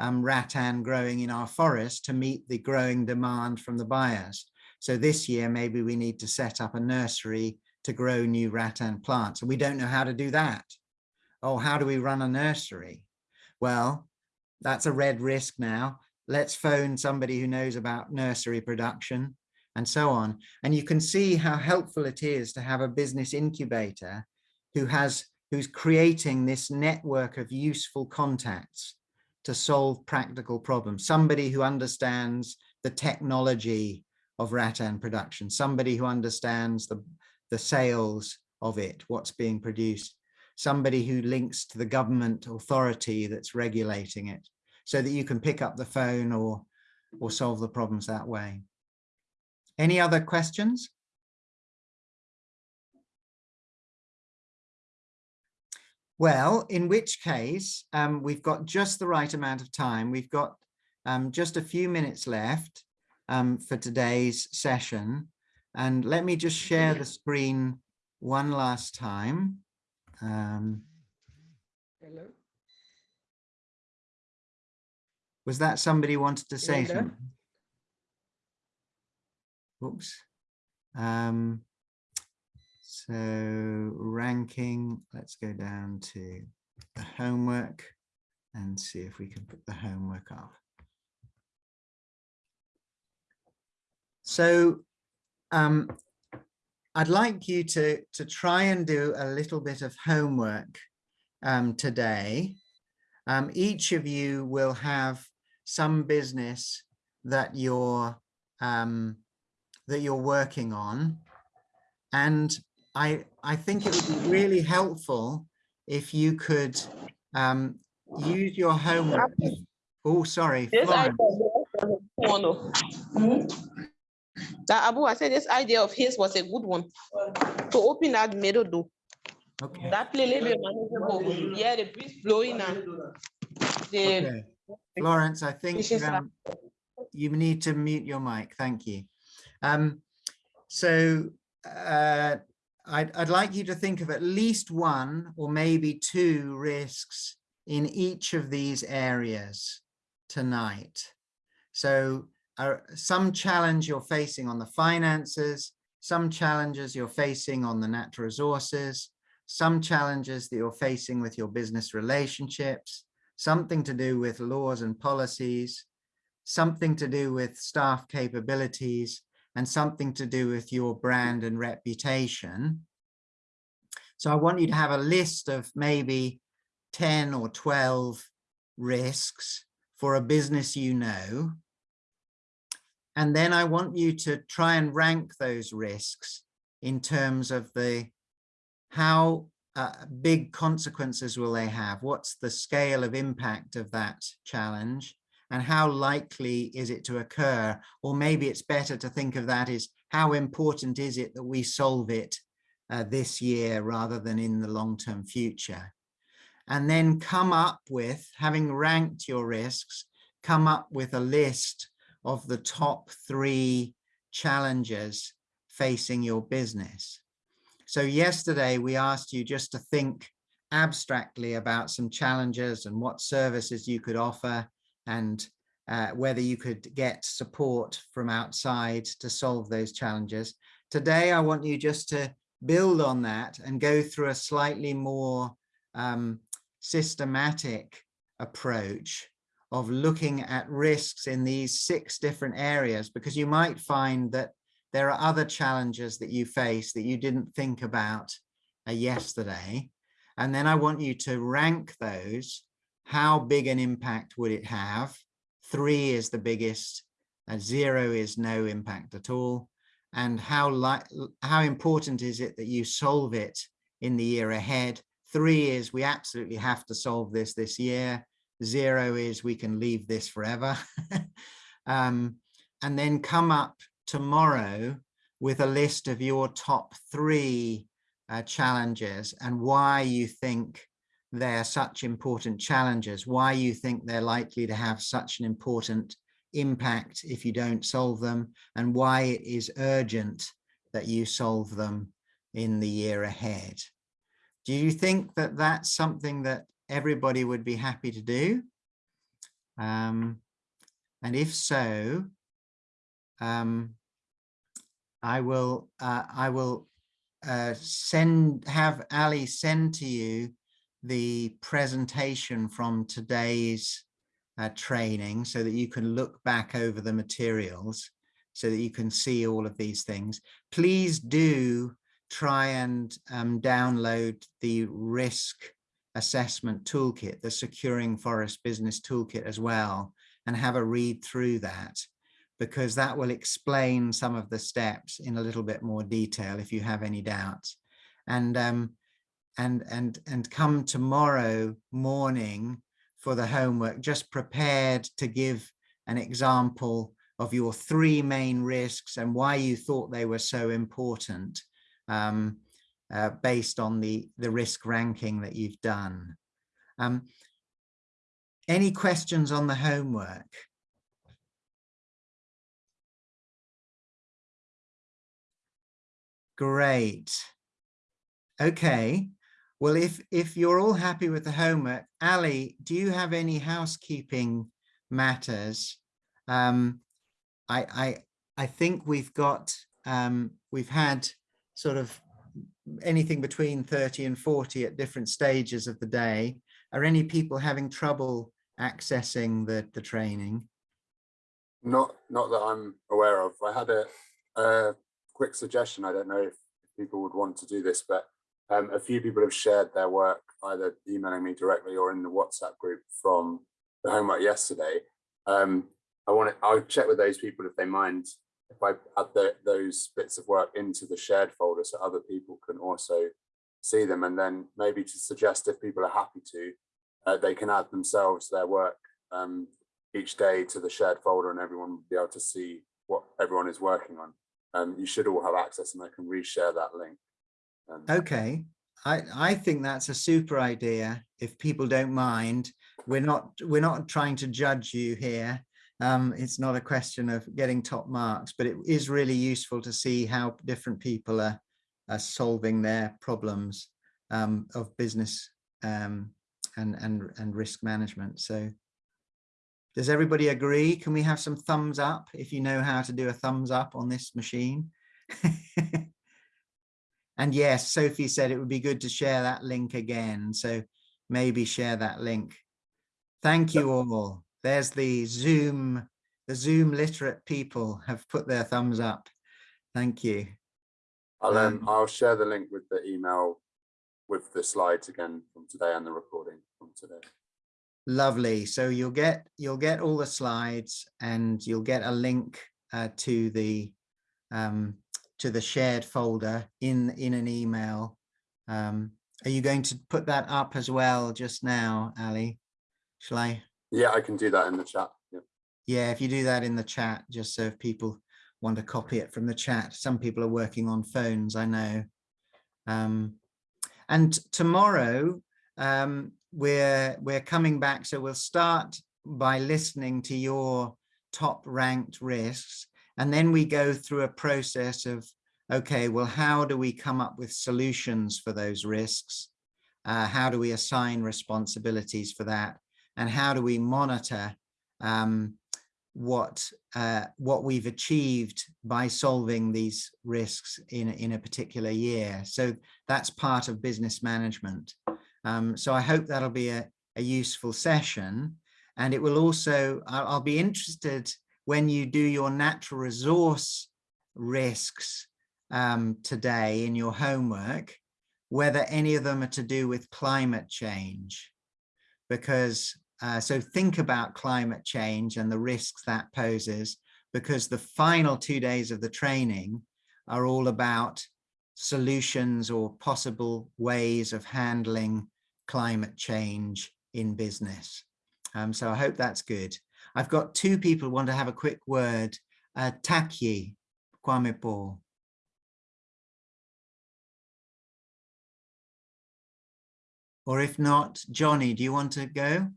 um, rattan growing in our forest to meet the growing demand from the buyers. So this year, maybe we need to set up a nursery to grow new rattan plants. And we don't know how to do that. Oh, how do we run a nursery? Well, that's a red risk now. Let's phone somebody who knows about nursery production and so on. And you can see how helpful it is to have a business incubator who has who's creating this network of useful contacts to solve practical problems. Somebody who understands the technology of rattan production, somebody who understands the, the sales of it, what's being produced, somebody who links to the government authority that's regulating it so that you can pick up the phone or, or solve the problems that way. Any other questions? Well, in which case, um, we've got just the right amount of time. We've got um, just a few minutes left um, for today's session. And let me just share the screen one last time. Um, Hello. Was that somebody wanted to say Hilda? something? Oops. Um, so ranking, let's go down to the homework and see if we can put the homework up. So um, I'd like you to, to try and do a little bit of homework um, today. Um, each of you will have some business that you're um, that you're working on. And I, I think it would be really helpful if you could um, use your homework. Oh, sorry. This Florence. idea one of- That Abu, I said this idea of his was a good one. To open that middle door. Okay. That place little manageable. Yeah, the breeze blowing and the okay. Florence, I think um, you need to mute your mic. Thank you. Um, so uh, I'd, I'd like you to think of at least one or maybe two risks in each of these areas tonight. So uh, some challenge you're facing on the finances, some challenges you're facing on the natural resources, some challenges that you're facing with your business relationships, something to do with laws and policies, something to do with staff capabilities, and something to do with your brand and reputation. So I want you to have a list of maybe 10 or 12 risks for a business you know. And then I want you to try and rank those risks in terms of the how uh, big consequences will they have? What's the scale of impact of that challenge? And how likely is it to occur? Or maybe it's better to think of that as how important is it that we solve it uh, this year rather than in the long-term future? And then come up with, having ranked your risks, come up with a list of the top three challenges facing your business. So yesterday we asked you just to think abstractly about some challenges and what services you could offer and uh, whether you could get support from outside to solve those challenges. Today, I want you just to build on that and go through a slightly more um, systematic approach of looking at risks in these six different areas, because you might find that there are other challenges that you face that you didn't think about uh, yesterday. And then I want you to rank those. How big an impact would it have? Three is the biggest, uh, zero is no impact at all. And how, how important is it that you solve it in the year ahead? Three is we absolutely have to solve this this year. Zero is we can leave this forever. um, and then come up tomorrow with a list of your top three uh, challenges and why you think they're such important challenges, why you think they're likely to have such an important impact if you don't solve them, and why it is urgent that you solve them in the year ahead. Do you think that that's something that everybody would be happy to do? Um, and if so, um, I will uh, I will uh, send have Ali send to you the presentation from today's uh, training so that you can look back over the materials so that you can see all of these things. Please do try and um, download the risk assessment toolkit, the securing forest business toolkit as well, and have a read through that because that will explain some of the steps in a little bit more detail if you have any doubts. And um, and and and come tomorrow morning for the homework, just prepared to give an example of your three main risks and why you thought they were so important um, uh, based on the, the risk ranking that you've done. Um, any questions on the homework? Great. Okay. Well, if if you're all happy with the homework, Ali, do you have any housekeeping matters? Um, I I I think we've got um, we've had sort of anything between 30 and 40 at different stages of the day. Are any people having trouble accessing the the training? Not not that I'm aware of. I had a, a quick suggestion. I don't know if people would want to do this, but um, a few people have shared their work either emailing me directly or in the WhatsApp group from the homework yesterday. Um, I want to, I'll check with those people if they mind if I add the, those bits of work into the shared folder so other people can also see them and then maybe to suggest if people are happy to, uh, they can add themselves their work um, each day to the shared folder and everyone will be able to see what everyone is working on um, you should all have access and I can reshare that link. Okay, I, I think that's a super idea. If people don't mind, we're not we're not trying to judge you here. Um, it's not a question of getting top marks, but it is really useful to see how different people are, are solving their problems um, of business um, and, and, and risk management. So does everybody agree? Can we have some thumbs up if you know how to do a thumbs up on this machine? and yes, Sophie said it would be good to share that link again. So maybe share that link. Thank you all. There's the Zoom, the Zoom literate people have put their thumbs up. Thank you. I'll, um, I'll share the link with the email with the slides again from today and the recording from today. Lovely. So you'll get you'll get all the slides and you'll get a link uh, to the um, to the shared folder in in an email. Um, are you going to put that up as well just now, Ali? Shall I? Yeah, I can do that in the chat. Yeah. Yeah, if you do that in the chat, just so if people want to copy it from the chat. Some people are working on phones, I know. Um, and tomorrow, um, we're we're coming back so we'll start by listening to your top ranked risks and then we go through a process of okay well how do we come up with solutions for those risks uh, how do we assign responsibilities for that and how do we monitor um, what uh, what we've achieved by solving these risks in, in a particular year. So that's part of business management. Um, so I hope that'll be a, a useful session. And it will also, I'll, I'll be interested when you do your natural resource risks um, today in your homework, whether any of them are to do with climate change. Because, uh, so think about climate change and the risks that poses, because the final two days of the training are all about solutions or possible ways of handling climate change in business. Um, so I hope that's good. I've got two people who want to have a quick word. Uh, Taki Kwamepo. Or if not, Johnny, do you want to go?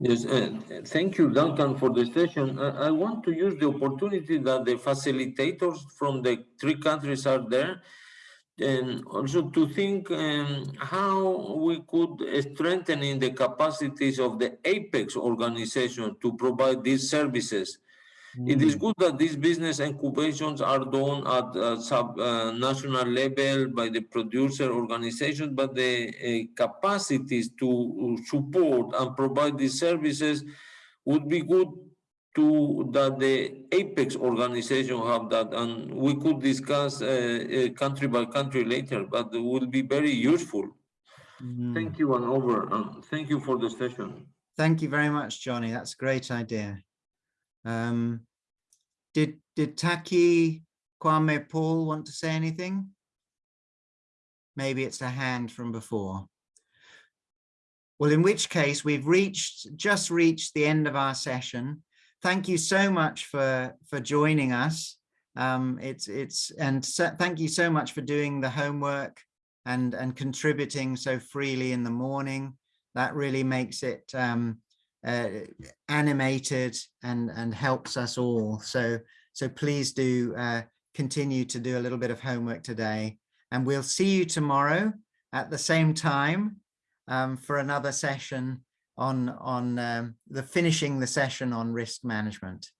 Yes, uh, thank you, Duncan, for the session. I, I want to use the opportunity that the facilitators from the three countries are there and also to think um, how we could strengthen in the capacities of the apex organization to provide these services. It is good that these business incubations are done at uh, sub uh, national level by the producer organizations, but the uh, capacities to support and provide these services would be good to that the apex organization have that and we could discuss uh, uh, country by country later but it will be very useful Mm. thank you and over and thank you for the session Thank you very much, Johnny. That's a great idea. Um, did did Taki Kwame Paul want to say anything? Maybe it's a hand from before. Well, in which case we've reached just reached the end of our session. Thank you so much for for joining us. Um, it's it's and so, thank you so much for doing the homework and and contributing so freely in the morning. That really makes it um, uh, animated and and helps us all. So so please do uh, continue to do a little bit of homework today, and we'll see you tomorrow at the same time um, for another session on on um, the finishing the session on risk management.